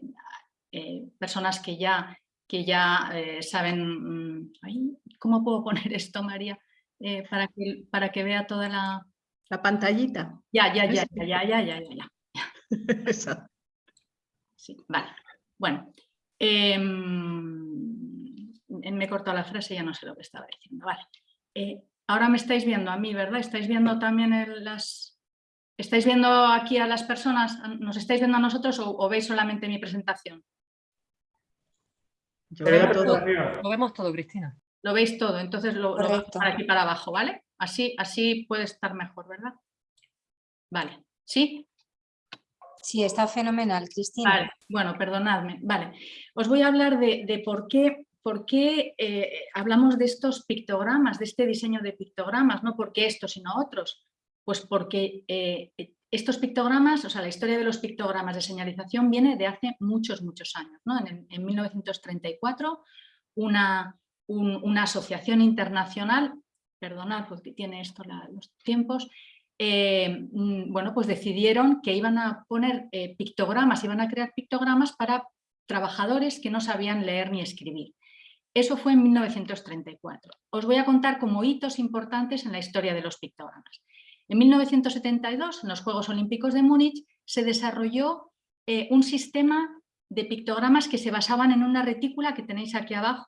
eh, personas que ya que ya eh, saben... Mm, ¿Cómo puedo poner esto, María? Para, que, para que vea toda la... La pantallita. Ya, ya, ya, ya, ya, ya, ya, ya. Exacto. Sí, vale. Bueno, em, me he cortado la frase y ya no sé lo que estaba diciendo. Vale. Eh, ahora me estáis viendo a mí, ¿verdad? ¿Estáis viendo también las... ¿Estáis viendo aquí a las personas? ¿Nos estáis viendo a nosotros o veis solamente mi presentación? lo, vemos todo, Cristina. Lo veis todo, entonces lo, lo para aquí para abajo, ¿vale? Así, así puede estar mejor, ¿verdad? Vale, ¿sí? Sí, está fenomenal, Cristina. Bueno, perdonadme. Vale, os voy a hablar de, por qué, por qué eh, hablamos de estos pictogramas, de este diseño de pictogramas, no porque estos, sino otros. Pues porque eh, estos pictogramas, o sea, la historia de los pictogramas de señalización viene de hace muchos, muchos años. En, 1934, una, una, asociación internacional, perdonad porque tiene esto los tiempos, eh, mm, bueno, pues decidieron que iban a poner eh, pictogramas, iban a crear pictogramas para trabajadores que no sabían leer ni escribir. Eso fue en 1934. Os voy a contar como hitos importantes en la historia de los pictogramas. En 1972, en los Juegos Olímpicos de Múnich, se desarrolló eh, un sistema de pictogramas que se basaban en una retícula que tenéis aquí abajo,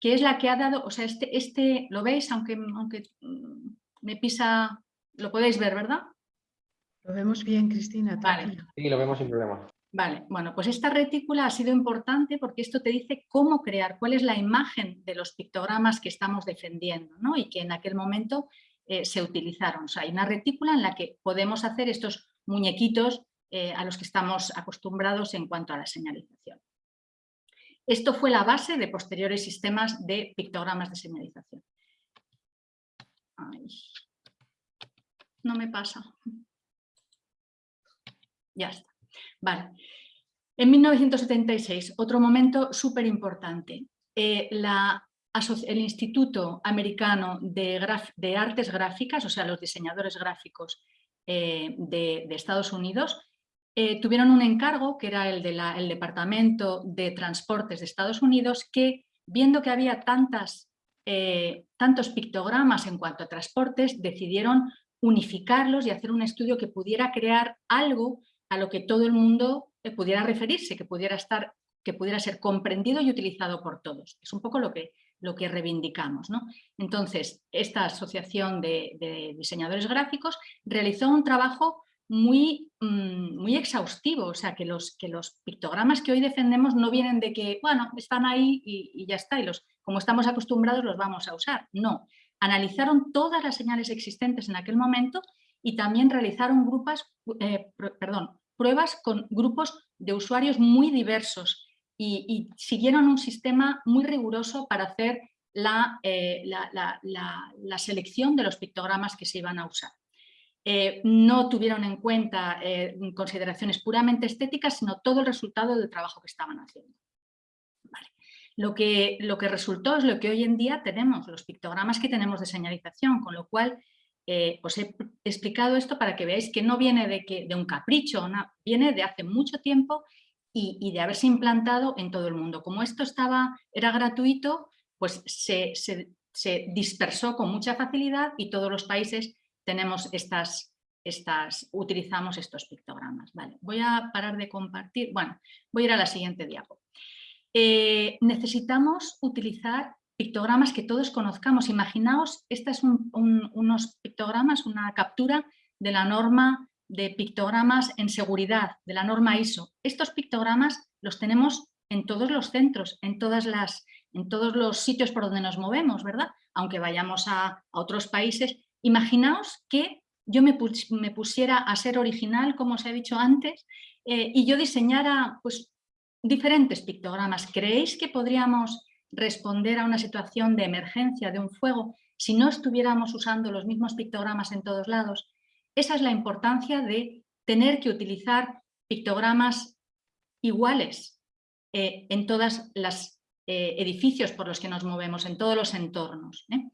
que es la que ha dado, o sea, este, este lo veis, aunque, aunque mm, me pisa, lo podéis ver, ¿verdad? Lo vemos bien, Cristina. Vale. Sí, lo vemos sin problema. Vale, bueno, pues esta retícula ha sido importante porque esto te dice cómo crear, cuál es la imagen de los pictogramas que estamos defendiendo, ¿no? Y que en aquel momento eh, se utilizaron. O sea, hay una retícula en la que podemos hacer estos muñequitos eh, a los que estamos acostumbrados en cuanto a la señalización. Esto fue la base de posteriores sistemas de pictogramas de señalización. No me pasa. Ya está. Vale. En 1976, otro momento súper importante. Eh, el Instituto Americano de, de, Artes Gráficas, o sea, los diseñadores gráficos eh, de, Estados Unidos, eh, tuvieron un encargo, que era el del Departamento de Transportes de Estados Unidos, que viendo que había tantas, tantos pictogramas en cuanto a transportes, decidieron unificarlos y hacer un estudio que pudiera crear algo a lo que todo el mundo pudiera referirse, que pudiera, estar, que pudiera ser comprendido y utilizado por todos. Es un poco lo que lo que reivindicamos. ¿no? Entonces, esta asociación de, diseñadores gráficos realizó un trabajo muy, mm, muy exhaustivo, o sea, que los, que los pictogramas que hoy defendemos no vienen de que, bueno, están ahí y, ya está, y los, como estamos acostumbrados los vamos a usar. No, analizaron todas las señales existentes en aquel momento y también realizaron eh, pruebas con grupos de usuarios muy diversos y, siguieron un sistema muy riguroso para hacer eh, la, selección de los pictogramas que se iban a usar. Eh, no tuvieron en cuenta consideraciones puramente estéticas, sino todo el resultado del trabajo que estaban haciendo. Lo, que, resultó es lo que hoy en día tenemos, los pictogramas que tenemos de señalización, con lo cual pues he explicado esto para que veáis que no viene de, que, de un capricho, viene de hace mucho tiempo y, de haberse implantado en todo el mundo. Como esto estaba, era gratuito, pues se, se dispersó con mucha facilidad y todos los países tenemos estas, estas, utilizamos estos pictogramas. Vale, voy a parar de compartir. Bueno, voy a ir a la siguiente diapo. Eh, necesitamos utilizar pictogramas que todos conozcamos. Imaginaos, esta es unos pictogramas, una captura de la norma de pictogramas en seguridad, de la norma ISO. Estos pictogramas los tenemos en todos los centros, en, todas las, en todos los sitios por donde nos movemos, ¿verdad? Aunque vayamos a, otros países. Imaginaos que yo me, pusiera a ser original, como os he dicho antes, eh, y yo diseñara pues, diferentes pictogramas. ¿Creéis que podríamos responder a una situación de emergencia, de un fuego, si no estuviéramos usando los mismos pictogramas en todos lados? Esa es la importancia de tener que utilizar pictogramas iguales eh, en todos los eh, edificios por los que nos movemos, en todos los entornos. ¿eh?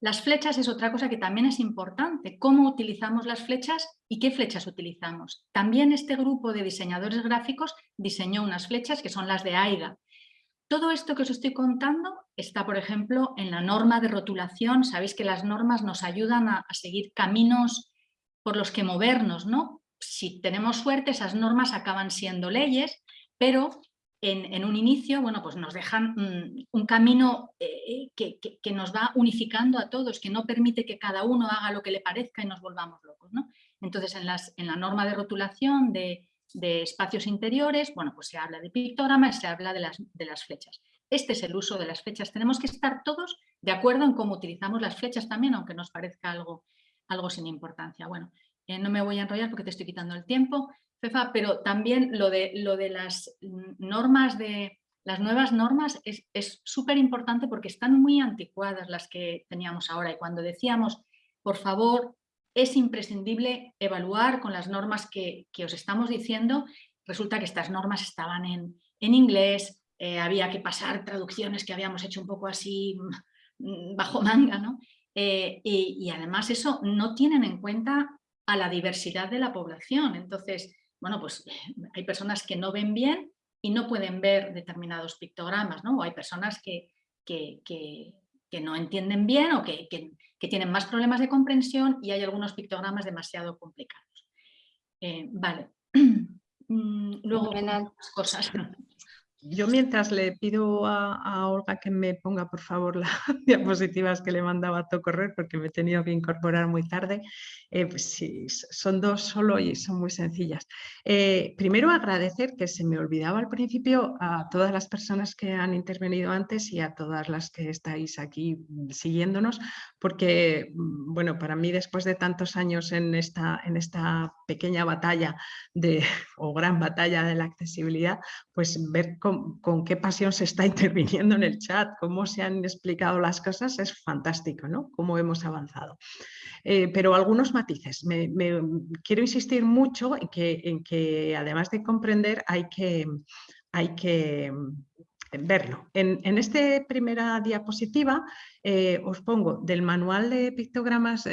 Las flechas es otra cosa que también es importante, cómo utilizamos las flechas y qué flechas utilizamos. También este grupo de diseñadores gráficos diseñó unas flechas que son las de AIGA. Todo esto que os estoy contando está, por ejemplo, en la norma de rotulación. Sabéis que las normas nos ayudan a, a seguir caminos por los que movernos, ¿no? si tenemos suerte, esas normas acaban siendo leyes, pero en, un inicio bueno, pues nos dejan mm, un camino eh, que, nos va unificando a todos, que no permite que cada uno haga lo que le parezca y nos volvamos locos. ¿no? Entonces, en, las, en, la norma de rotulación de, espacios interiores, bueno, pues se habla de pictogramas, se habla de las, de las flechas. Este es el uso de las flechas. Tenemos que estar todos de acuerdo en cómo utilizamos las flechas también, aunque nos parezca algo, algo sin importancia. Bueno, eh, no me voy a enrollar porque te estoy quitando el tiempo, Fefa, pero también lo de, lo de las normas de las nuevas normas es súper importante porque están muy anticuadas las que teníamos ahora y cuando decíamos, por favor, es imprescindible evaluar con las normas que, os estamos diciendo, resulta que estas normas estaban en, inglés, eh, había que pasar traducciones que habíamos hecho un poco así mm, bajo manga, ¿no? Eh, y, además eso no tienen en cuenta a la diversidad de la población. Entonces, bueno, pues hay personas que no ven bien y no pueden ver determinados pictogramas, ¿no? O hay personas que, que, no entienden bien o que, tienen más problemas de comprensión y hay algunos pictogramas demasiado complicados. Eh, vale. Mm, luego, cosas. Yo mientras le pido a, Olga que me ponga por favor las diapositivas que le mandaba a correr porque me he tenido que incorporar muy tarde, eh, pues son dos solo y son muy sencillas. Eh, primero agradecer que se me olvidaba al principio a todas las personas que han intervenido antes y a todas las que estáis aquí siguiéndonos porque, mm, bueno, para mí después de tantos años en esta, en esta pequeña batalla de, o gran batalla de la accesibilidad, pues ver con, qué pasión se está interviniendo en el chat, cómo se han explicado las cosas, es fantástico, ¿no? Cómo hemos avanzado. Eh, pero algunos matices. Me, quiero insistir mucho en que, en que además de comprender hay que, hay que verlo. En, esta primera diapositiva eh, os pongo del manual de pictogramas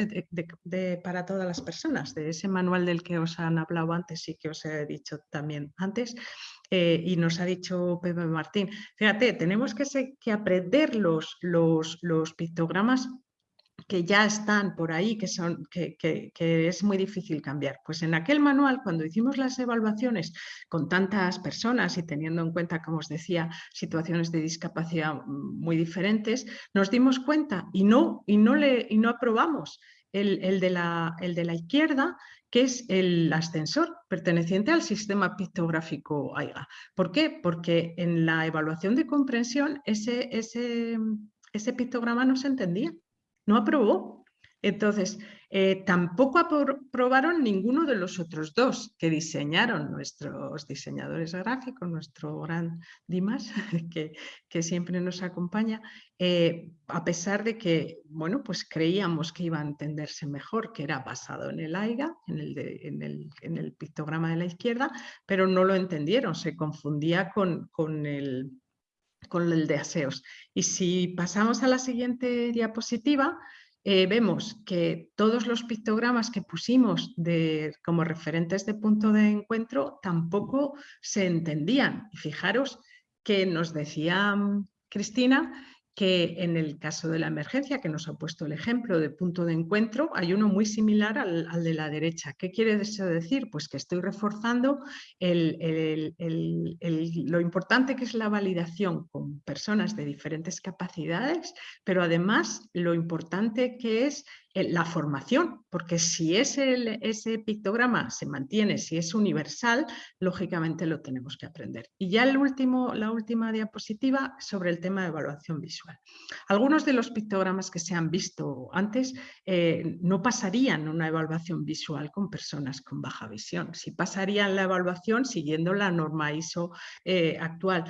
para todas las personas, de ese manual del que os han hablado antes y que os he dicho también antes, eh, y nos ha dicho Pepe Martín. Fíjate, tenemos que, que aprender los, pictogramas que ya están por ahí, que, son, que, es muy difícil cambiar. Pues en aquel manual, cuando hicimos las evaluaciones con tantas personas y teniendo en cuenta, como os decía, situaciones de discapacidad muy diferentes, nos dimos cuenta y no, y no, le, y no aprobamos el, el de la izquierda, que es el ascensor perteneciente al sistema pictográfico AIGA. ¿Por qué? Porque en la evaluación de comprensión ese, ese, ese pictograma no se entendía no aprobó. Entonces, eh, tampoco aprobaron ninguno de los otros dos que diseñaron nuestros diseñadores gráficos, nuestro gran Dimas, que, siempre nos acompaña, eh, a pesar de que, bueno, pues creíamos que iba a entenderse mejor, que era basado en el AIGA, en el, en el, pictograma de la izquierda, pero no lo entendieron, se confundía con, con el con el de aseos. Y si pasamos a la siguiente diapositiva, eh, vemos que todos los pictogramas que pusimos de, como referentes de punto de encuentro tampoco se entendían. Y fijaros que nos decía mm, Cristina que en el caso de la emergencia, que nos ha puesto el ejemplo de punto de encuentro, hay uno muy similar al, de la derecha. ¿Qué quiere eso decir? Pues que estoy reforzando lo importante que es la validación con personas de diferentes capacidades, pero además lo importante que es la formación, porque si ese, ese pictograma se mantiene, si es universal, lógicamente lo tenemos que aprender. Y ya el último, la última diapositiva sobre el tema de evaluación visual. Algunos de los pictogramas que se han visto antes eh, no pasarían una evaluación visual con personas con baja visión, si pasarían la evaluación siguiendo la norma ISO eh, actual.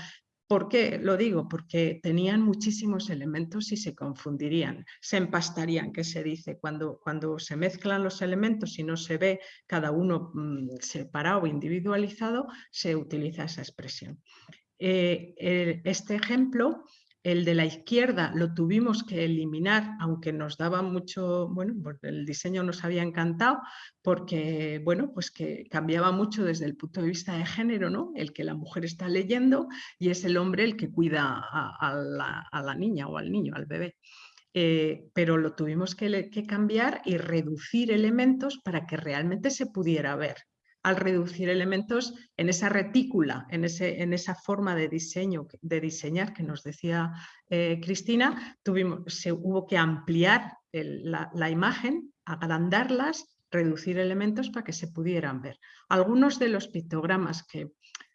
¿Por qué lo digo? Porque tenían muchísimos elementos y se confundirían, se empastarían, que se dice, cuando, cuando se mezclan los elementos y no se ve cada uno mm, separado o individualizado, se utiliza esa expresión. Eh, este ejemplo el de la izquierda lo tuvimos que eliminar, aunque nos daba mucho, bueno, el diseño nos había encantado, porque, bueno, pues que cambiaba mucho desde el punto de vista de género, ¿no? El que la mujer está leyendo y es el hombre el que cuida a, la, niña o al niño, al bebé. Eh, pero lo tuvimos que cambiar y reducir elementos para que realmente se pudiera ver al reducir elementos en esa retícula, en, ese, en esa forma de diseño, de diseñar que nos decía eh, Cristina, tuvimos, se, hubo que ampliar la, imagen, agrandarlas, reducir elementos para que se pudieran ver. Algunos de los pictogramas que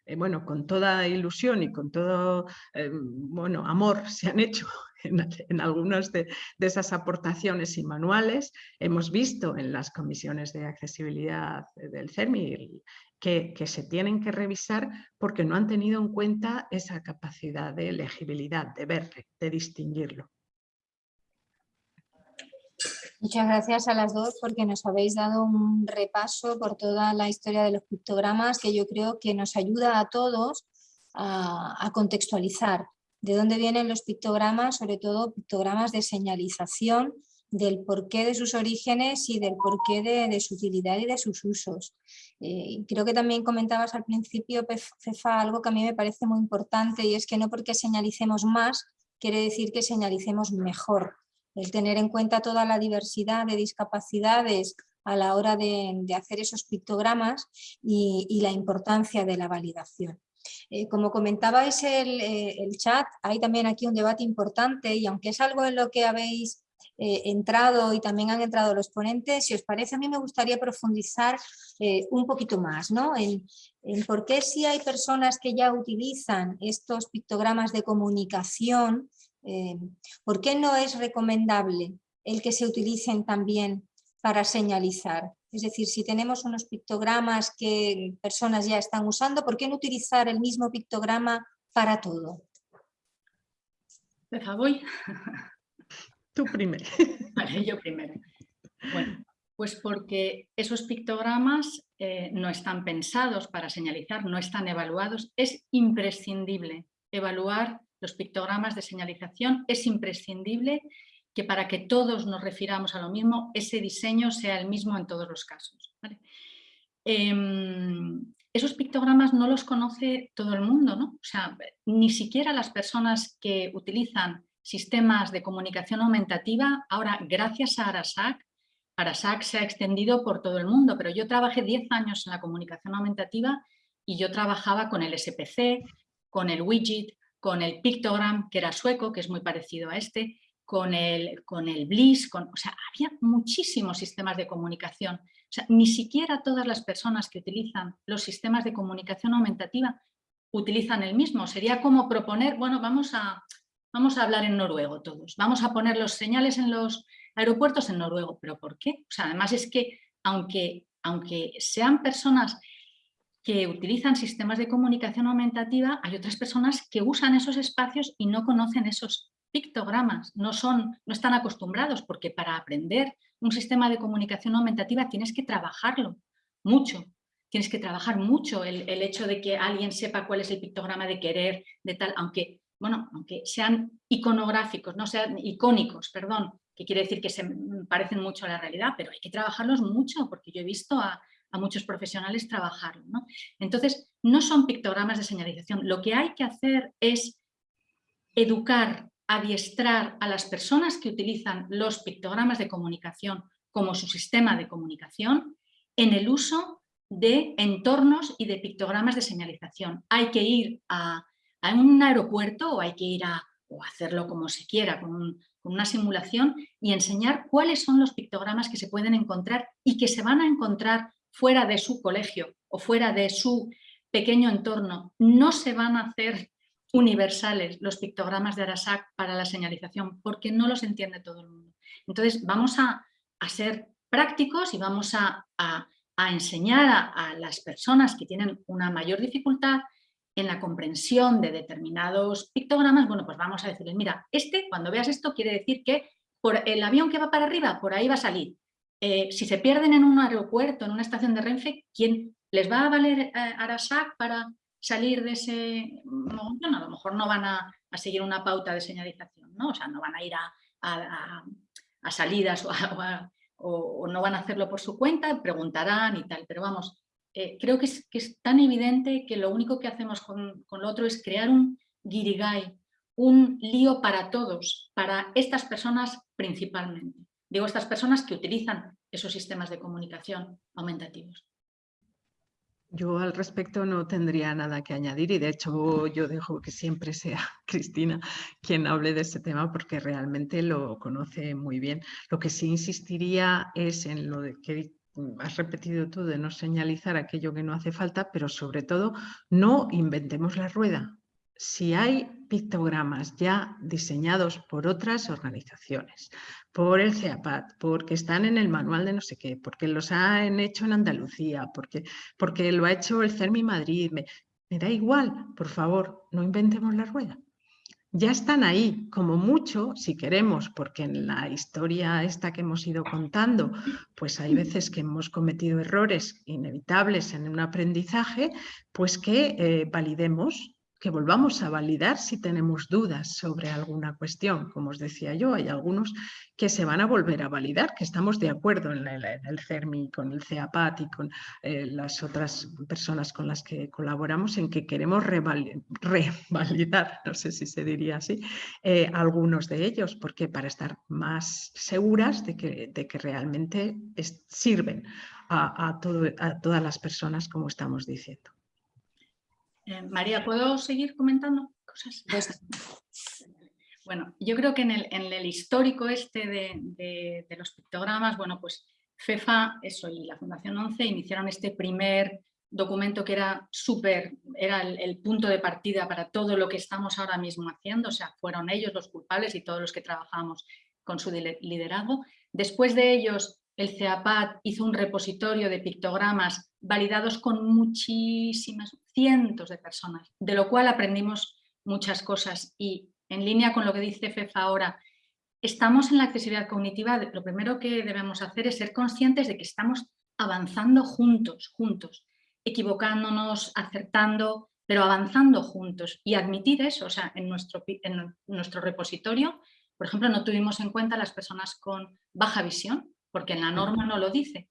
eh, bueno, con toda ilusión y con todo eh, bueno, amor se han hecho en, algunas de, esas aportaciones y manuales. Hemos visto en las comisiones de accesibilidad del CERMI que, se tienen que revisar porque no han tenido en cuenta esa capacidad de legibilidad, de ver, de distinguirlo. Muchas gracias a las dos porque nos habéis dado un repaso por toda la historia de los pictogramas que yo creo que nos ayuda a todos a contextualizar de dónde vienen los pictogramas, sobre todo pictogramas de señalización del porqué de sus orígenes y del porqué de, su utilidad y de sus usos. Eh, creo que también comentabas al principio, Fefa, algo que a mí me parece muy importante y es que no porque señalicemos más quiere decir que señalicemos mejor. El tener en cuenta toda la diversidad de discapacidades a la hora de, hacer esos pictogramas y la importancia de la validación. Eh, como comentabais el, eh, el chat, hay también aquí un debate importante y aunque es algo en lo que habéis eh, entrado y también han entrado los ponentes, si os parece a mí me gustaría profundizar un poquito más ¿no? en, por qué si hay personas que ya utilizan estos pictogramas de comunicación, por qué no es recomendable el que se utilicen también para señalizar. Es decir, si tenemos unos pictogramas que personas ya están usando, ¿por qué no utilizar el mismo pictograma para todo? Deja, voy. Tú primero. Vale, yo primero. Bueno, pues porque esos pictogramas eh, no están pensados para señalizar, no están evaluados. Es imprescindible evaluar los pictogramas de señalización, es imprescindible que para que todos nos refiramos a lo mismo, ese diseño sea el mismo en todos los casos. Em, esos pictogramas no los conoce todo el mundo, ¿no? O sea, ni siquiera las personas que utilizan sistemas de comunicación aumentativa, ahora gracias a Arasac, Arasac se ha extendido por todo el mundo, pero yo trabajé 10 años en la comunicación aumentativa y yo trabajaba con el SPC, con el widget, con el pictogram, que era sueco, que es muy parecido a este, con el, con el Bliss, con, o sea, había muchísimos sistemas de comunicación. O sea, ni siquiera todas las personas que utilizan los sistemas de comunicación aumentativa utilizan el mismo. Sería como proponer, bueno, vamos a, vamos a hablar en noruego todos, vamos a poner los señales en los aeropuertos en noruego. ¿Pero por qué? O sea, además es que aunque, aunque sean personas que utilizan sistemas de comunicación aumentativa, hay otras personas que usan esos espacios y no conocen esos pictogramas, no, son, no están acostumbrados porque para aprender un sistema de comunicación aumentativa tienes que trabajarlo mucho, tienes que trabajar mucho el, hecho de que alguien sepa cuál es el pictograma de querer, de tal, aunque, bueno, aunque sean iconográficos, no sean icónicos, perdón, que quiere decir que se parecen mucho a la realidad, pero hay que trabajarlos mucho porque yo he visto a, muchos profesionales trabajarlo. ¿no? Entonces, no son pictogramas de señalización. Lo que hay que hacer es educar, adiestrar a las personas que utilizan los pictogramas de comunicación como su sistema de comunicación en el uso de entornos y de pictogramas de señalización. Hay que ir a, un aeropuerto o hay que ir a o hacerlo como se quiera, con, con una simulación y enseñar cuáles son los pictogramas que se pueden encontrar y que se van a encontrar fuera de su colegio o fuera de su pequeño entorno. No se van a hacer universales los pictogramas de Arasac para la señalización porque no los entiende todo el mundo. Entonces vamos a, ser prácticos y vamos a, enseñar a, a, las personas que tienen una mayor dificultad en la comprensión de determinados pictogramas, bueno, pues vamos a decirles, mira, este, cuando veas esto, quiere decir que por el avión que va para arriba, por ahí va a salir. Eh, si se pierden en un aeropuerto, en una estación de Renfe, ¿quién les va a valer eh, Arasac para salir de ese montón? A lo mejor no van a, seguir una pauta de señalización, ¿no? O sea, no van a ir a, salidas o, no van a hacerlo por su cuenta, preguntarán y tal, pero vamos, eh, creo que es, que es, tan evidente que lo único que hacemos con, con lo otro es crear un guirigay, un lío para todos, para estas personas principalmente. Digo, estas personas que utilizan esos sistemas de comunicación aumentativos. Yo al respecto no tendría nada que añadir y de hecho yo dejo que siempre sea Cristina quien hable de este tema porque realmente lo conoce muy bien. Lo que sí insistiría es en lo de que has repetido tú de no señalizar aquello que no hace falta, pero sobre todo no inventemos la rueda si hay pictogramas ya diseñados por otras organizaciones, por el CEAPAT, porque están en el manual de no sé qué, porque los han hecho en Andalucía, porque, porque lo ha hecho el CERMI Madrid, me, da igual, por favor, no inventemos la rueda. Ya están ahí, como mucho, si queremos, porque en la historia esta que hemos ido contando, pues hay veces que hemos cometido errores inevitables en un aprendizaje, pues que eh, validemos que volvamos a validar si tenemos dudas sobre alguna cuestión. Como os decía yo, hay algunos que se van a volver a validar, que estamos de acuerdo en, el CERMI, con el CEAPAT y con eh, las otras personas con las que colaboramos en que queremos revalidar, no sé si se diría así, eh, algunos de ellos, porque para estar más seguras de que, de que realmente sirven a todas las personas como estamos diciendo. Eh, María, ¿puedo seguir comentando cosas? Bueno, yo creo que en el, histórico este de, los pictogramas, bueno, pues FEFA eso, y la Fundación 11 iniciaron este primer documento que era súper, era el, punto de partida para todo lo que estamos ahora mismo haciendo, o sea, fueron ellos los culpables y todos los que trabajamos con su liderazgo. Después de ellos, el CEAPAT hizo un repositorio de pictogramas validados con muchísimas, cientos de personas, de lo cual aprendimos muchas cosas. Y en línea con lo que dice FEFA ahora, estamos en la accesibilidad cognitiva, lo primero que debemos hacer es ser conscientes de que estamos avanzando juntos, juntos, equivocándonos, acertando, pero avanzando juntos. Y admitir eso, o sea, en nuestro, en nuestro repositorio, por ejemplo, no tuvimos en cuenta las personas con baja visión, porque en la norma no lo dice,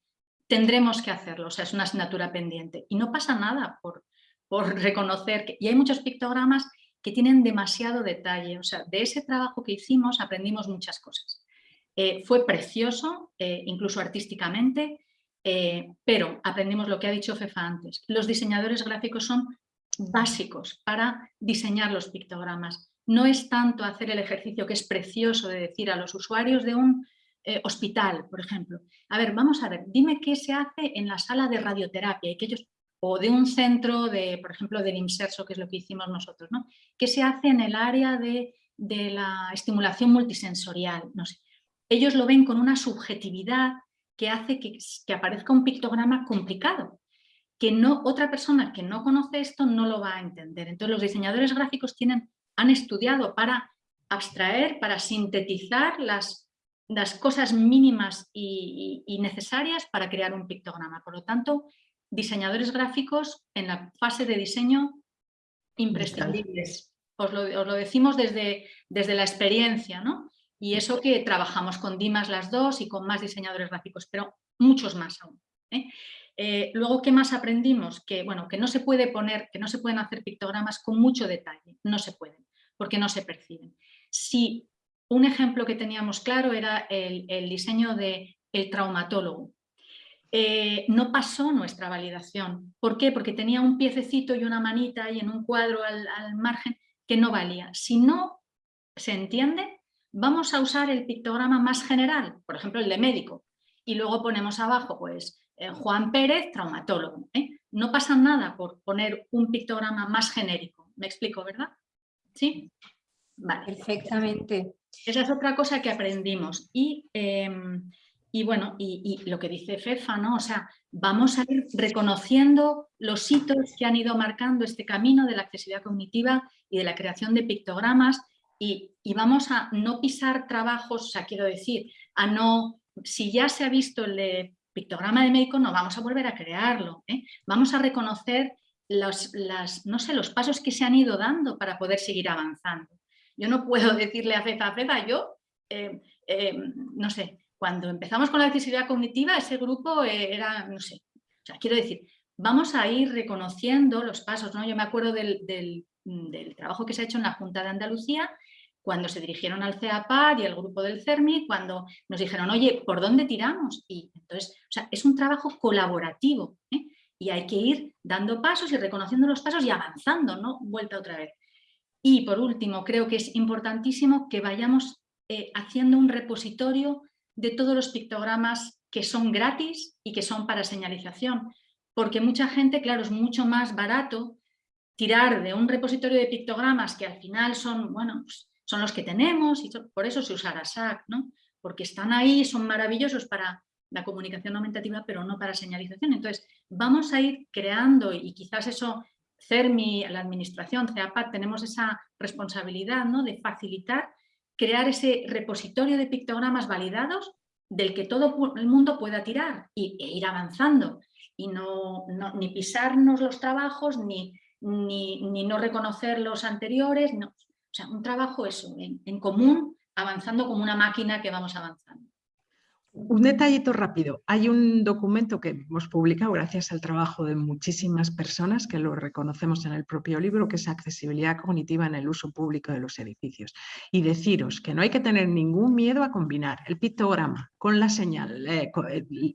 tendremos que hacerlo, o sea, es una asignatura pendiente. Y no pasa nada por, por reconocer que... Y hay muchos pictogramas que tienen demasiado detalle, o sea, de ese trabajo que hicimos aprendimos muchas cosas. Eh, fue precioso, eh, incluso artísticamente, eh, pero aprendimos lo que ha dicho Fefa antes. Los diseñadores gráficos son básicos para diseñar los pictogramas. No es tanto hacer el ejercicio que es precioso de decir a los usuarios de un hospital, por ejemplo, a ver, vamos a ver, dime qué se hace en la sala de radioterapia y que ellos o de un centro, de, por ejemplo, del IMSERSO, que es lo que hicimos nosotros, ¿no? ¿Qué se hace en el área de, la estimulación multisensorial? No sé. Ellos lo ven con una subjetividad que hace que, aparezca un pictograma complicado, que no, otra persona que no conoce esto no lo va a entender. Entonces los diseñadores gráficos tienen, han estudiado para abstraer, para sintetizar las, las cosas mínimas y, necesarias para crear un pictograma. Por lo tanto, diseñadores gráficos en la fase de diseño imprescindibles. Os lo, decimos desde, desde, la experiencia, ¿no? Y eso que trabajamos con Dimas las dos y con más diseñadores gráficos, pero muchos más aún. ¿eh? luego, ¿qué más aprendimos? Que, bueno, que no se puede poner, que no se pueden hacer pictogramas con mucho detalle, no se pueden, porque no se perciben. Si un ejemplo que teníamos claro era el, diseño del el traumatólogo. Eh, no pasó nuestra validación. ¿Por qué? Porque tenía un piececito y una manita y en un cuadro al, margen que no valía. Si no se entiende, vamos a usar el pictograma más general, por ejemplo el de médico, y luego ponemos abajo pues eh, Juan Pérez, traumatólogo. ¿eh? No pasa nada por poner un pictograma más genérico. ¿Me explico, verdad? ¿Sí? Vale. Perfectamente. Esa es otra cosa que aprendimos. Y em, y bueno, y, lo que dice FEFA, ¿no? O sea, vamos a ir reconociendo los hitos que han ido marcando este camino de la accesibilidad cognitiva y de la creación de pictogramas y, vamos a no pisar trabajos, o sea, quiero decir, a no, si ya se ha visto el pictograma de médico, no vamos a volver a crearlo, ¿eh? vamos a reconocer los, las, no sé, los pasos que se han ido dando para poder seguir avanzando. Yo no puedo decirle a FEFA, FEFA, yo, eh, eh, no sé, cuando empezamos con la accesibilidad cognitiva, ese grupo eh, era, no sé, o sea, quiero decir, vamos a ir reconociendo los pasos, ¿no? Yo me acuerdo del, trabajo que se ha hecho en la Junta de Andalucía, cuando se dirigieron al CEAPAD y al grupo del CERMI, cuando nos dijeron, oye, ¿por dónde tiramos? Y entonces, o sea, es un trabajo colaborativo, y hay que ir dando pasos y reconociendo los pasos y avanzando, ¿no? Vuelta otra vez. Y por último, creo que es importantísimo que vayamos eh, haciendo un repositorio de todos los pictogramas que son gratis y que son para señalización, porque mucha gente, claro, es mucho más barato tirar de un repositorio de pictogramas que al final son, bueno, pues, son los que tenemos y por eso se usa SAC, ¿no? porque están ahí, son maravillosos para la comunicación aumentativa, pero no para señalización. Entonces, vamos a ir creando y quizás eso, CERMI, la administración, CEAPAT, tenemos esa responsabilidad ¿no? de facilitar crear ese repositorio de pictogramas validados del que todo el mundo pueda tirar y, e ir avanzando y no, ni pisarnos los trabajos ni, ni, no reconocer los anteriores, no. o sea, un trabajo eso, en común, avanzando como una máquina que vamos avanzando. Un detallito rápido. Hay un documento que hemos publicado gracias al trabajo de muchísimas personas que lo reconocemos en el propio libro, que es accesibilidad cognitiva en el uso público de los edificios. Y deciros que no hay que tener ningún miedo a combinar el pictograma con la señal eh,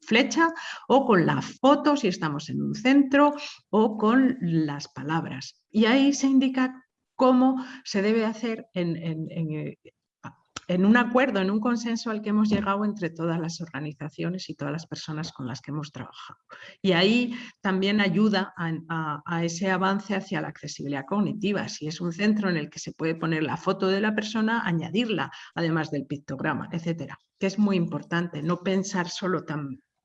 flecha o con la foto si estamos en un centro o con las palabras. Y ahí se indica cómo se debe hacer en, en, en un acuerdo, en un consenso al que hemos llegado entre todas las organizaciones y todas las personas con las que hemos trabajado. Y ahí también ayuda a, ese avance hacia la accesibilidad cognitiva. Si es un centro en el que se puede poner la foto de la persona, añadirla, además del pictograma, etcétera. Que es muy importante, no pensar solo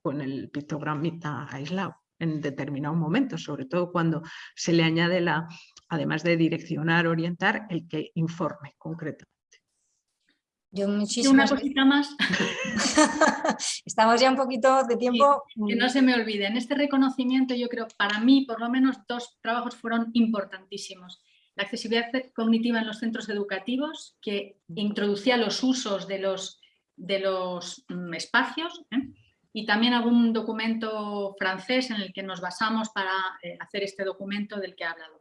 con el pictogramita aislado en determinado momento, sobre todo cuando se le añade la, además de direccionar, orientar, el que informe concretamente. Yo Una cosita más. Estamos ya un poquito de tiempo. que no se me olvide, en este reconocimiento yo creo, para mí por lo menos dos trabajos fueron importantísimos. La accesibilidad cognitiva en los centros educativos, que introducía los usos de los, de los mm, espacios, ¿eh? y también algún documento francés en el que nos basamos para eh, hacer este documento del que ha hablado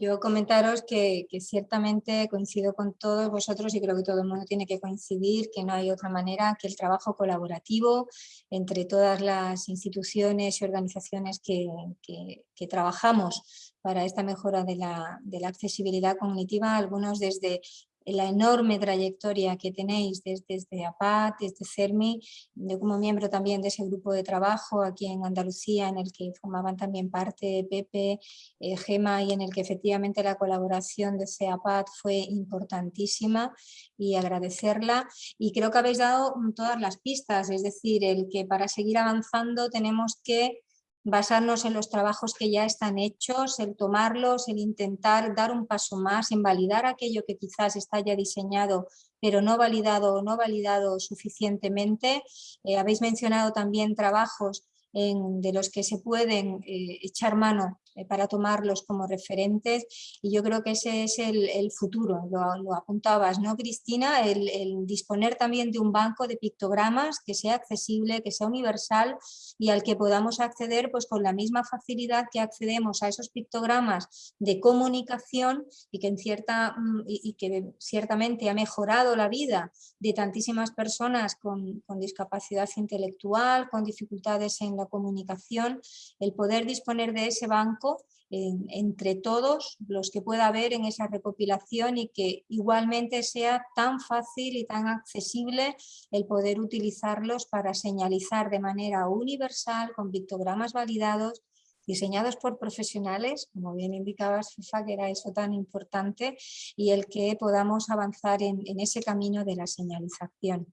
yo comentaros que, ciertamente coincido con todos vosotros y creo que todo el mundo tiene que coincidir que no hay otra manera que el trabajo colaborativo entre todas las instituciones y organizaciones que, que trabajamos para esta mejora de la, de la, accesibilidad cognitiva, algunos desde la enorme trayectoria que tenéis desde, desde APAT, desde CERMI, yo como miembro también de ese grupo de trabajo aquí en Andalucía, en el que formaban también parte Pepe, eh, Gema y en el que efectivamente la colaboración de CEAPAT fue importantísima y agradecerla. Y creo que habéis dado todas las pistas, es decir, el que para seguir avanzando tenemos que basarnos en los trabajos que ya están hechos, el tomarlos, el intentar dar un paso más, en validar aquello que quizás está ya diseñado pero no validado o no validado suficientemente. Eh, habéis mencionado también trabajos de los que se pueden eh, echar mano para tomarlos como referentes y yo creo que ese es el, futuro, lo, apuntabas, ¿no Cristina? El, disponer también de un banco de pictogramas que sea accesible, que sea universal y al que podamos acceder pues con la misma facilidad que accedemos a esos pictogramas de comunicación y que, mm, ciertamente ha mejorado la vida de tantísimas personas con discapacidad intelectual, con dificultades en la comunicación, el poder disponer de ese banco entre todos los que pueda haber en esa recopilación y que igualmente sea tan fácil y tan accesible el poder utilizarlos para señalizar de manera universal con pictogramas validados diseñados por profesionales, como bien indicabas FIFA, que era eso tan importante, y el que podamos avanzar en ese camino de la señalización.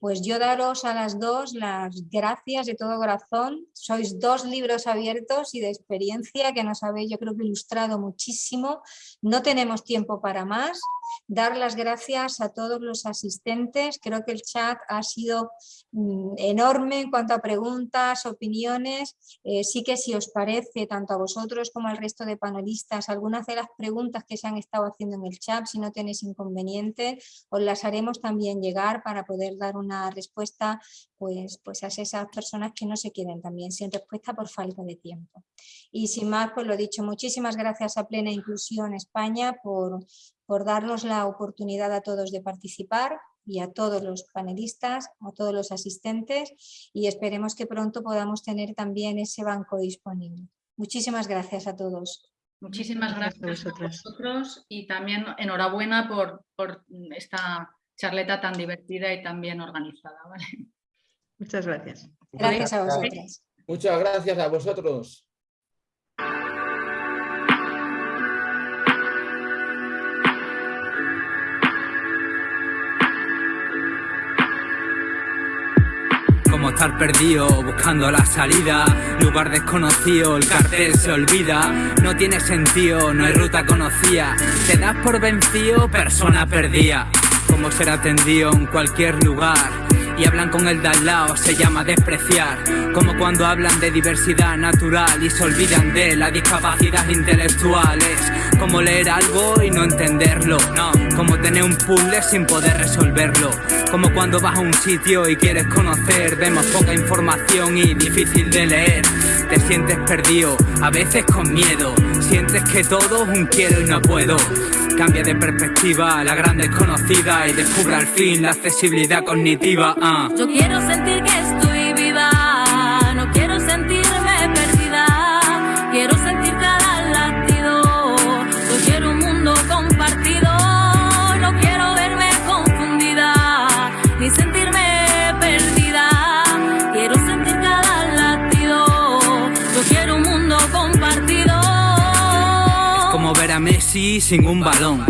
Pues yo daros a las dos las gracias de todo corazón. Sois dos libros abiertos y de experiencia que nos habéis, yo creo que ilustrado muchísimo. No tenemos tiempo para más. Dar las gracias a todos los asistentes. Creo que el chat ha sido mm, enorme en cuanto a preguntas, opiniones. Eh, sí que si os parece, tanto a vosotros como al resto de panelistas, algunas de las preguntas que se han estado haciendo en el chat, si no tenéis inconveniente, os las haremos también llegar para poder dar un una respuesta pues, pues a esas personas que no se quieren también sin respuesta por falta de tiempo. Y sin más, pues lo dicho, muchísimas gracias a Plena Inclusión España por, por darnos la oportunidad a todos de participar y a todos los panelistas, a todos los asistentes y esperemos que pronto podamos tener también ese banco disponible. Muchísimas gracias a todos. Muchísimas gracias, a vosotros y también enhorabuena por, por esta charleta tan divertida y tan bien organizada. ¿vale? Muchas gracias. Gracias a vosotros. Muchas gracias a vosotros. Como estar perdido buscando la salida Lugar desconocido, el cartel se olvida No tiene sentido, no hay ruta conocida Te das por vencido, persona perdida como ser atendido en cualquier lugar. Y hablan con el de al lado, se llama despreciar. Como cuando hablan de diversidad natural y se olvidan de la discapacidad intelectuales. Como leer algo y no entenderlo, no. Como tener un puzzle sin poder resolverlo. Como cuando vas a un sitio y quieres conocer Vemos poca información y difícil de leer. Te sientes perdido, a veces con miedo. Sientes que todo es un quiero y no puedo Cambia de perspectiva la gran desconocida y descubre al fin la accesibilidad cognitiva. Ah. Yo quiero sentir que sin un balón.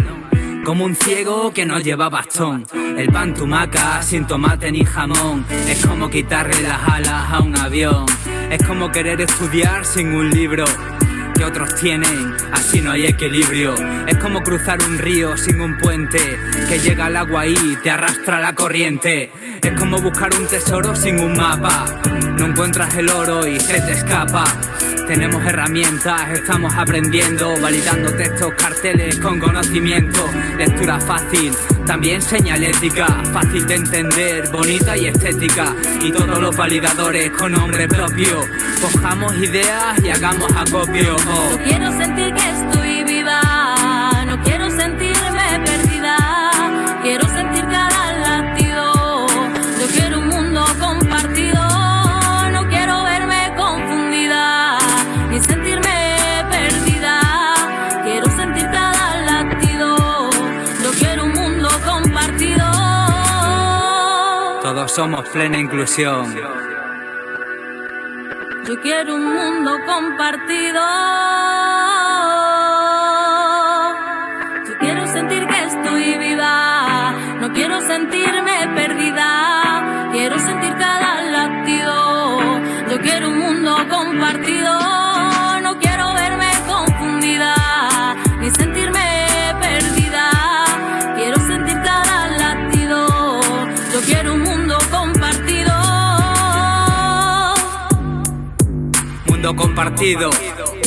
Como un ciego que no lleva bastón. El pan tumaca sin tomate ni jamón. Es como quitarle las alas a un avión. Es como querer estudiar sin un libro. Que otros tienen, así no hay equilibrio. Es como cruzar un río sin un puente, que llega al agua y te arrastra la corriente. Es como buscar un tesoro sin un mapa, no encuentras el oro y se te escapa. Tenemos herramientas, estamos aprendiendo, validando textos, carteles con conocimiento, lectura fácil, también señalética, fácil de entender, bonita y estética, y todos los validadores con nombre propio, cojamos ideas y hagamos acopio. Oh. No quiero sentir que estoy somos plena inclusión. Yo quiero un mundo compartido. compartido. compartido.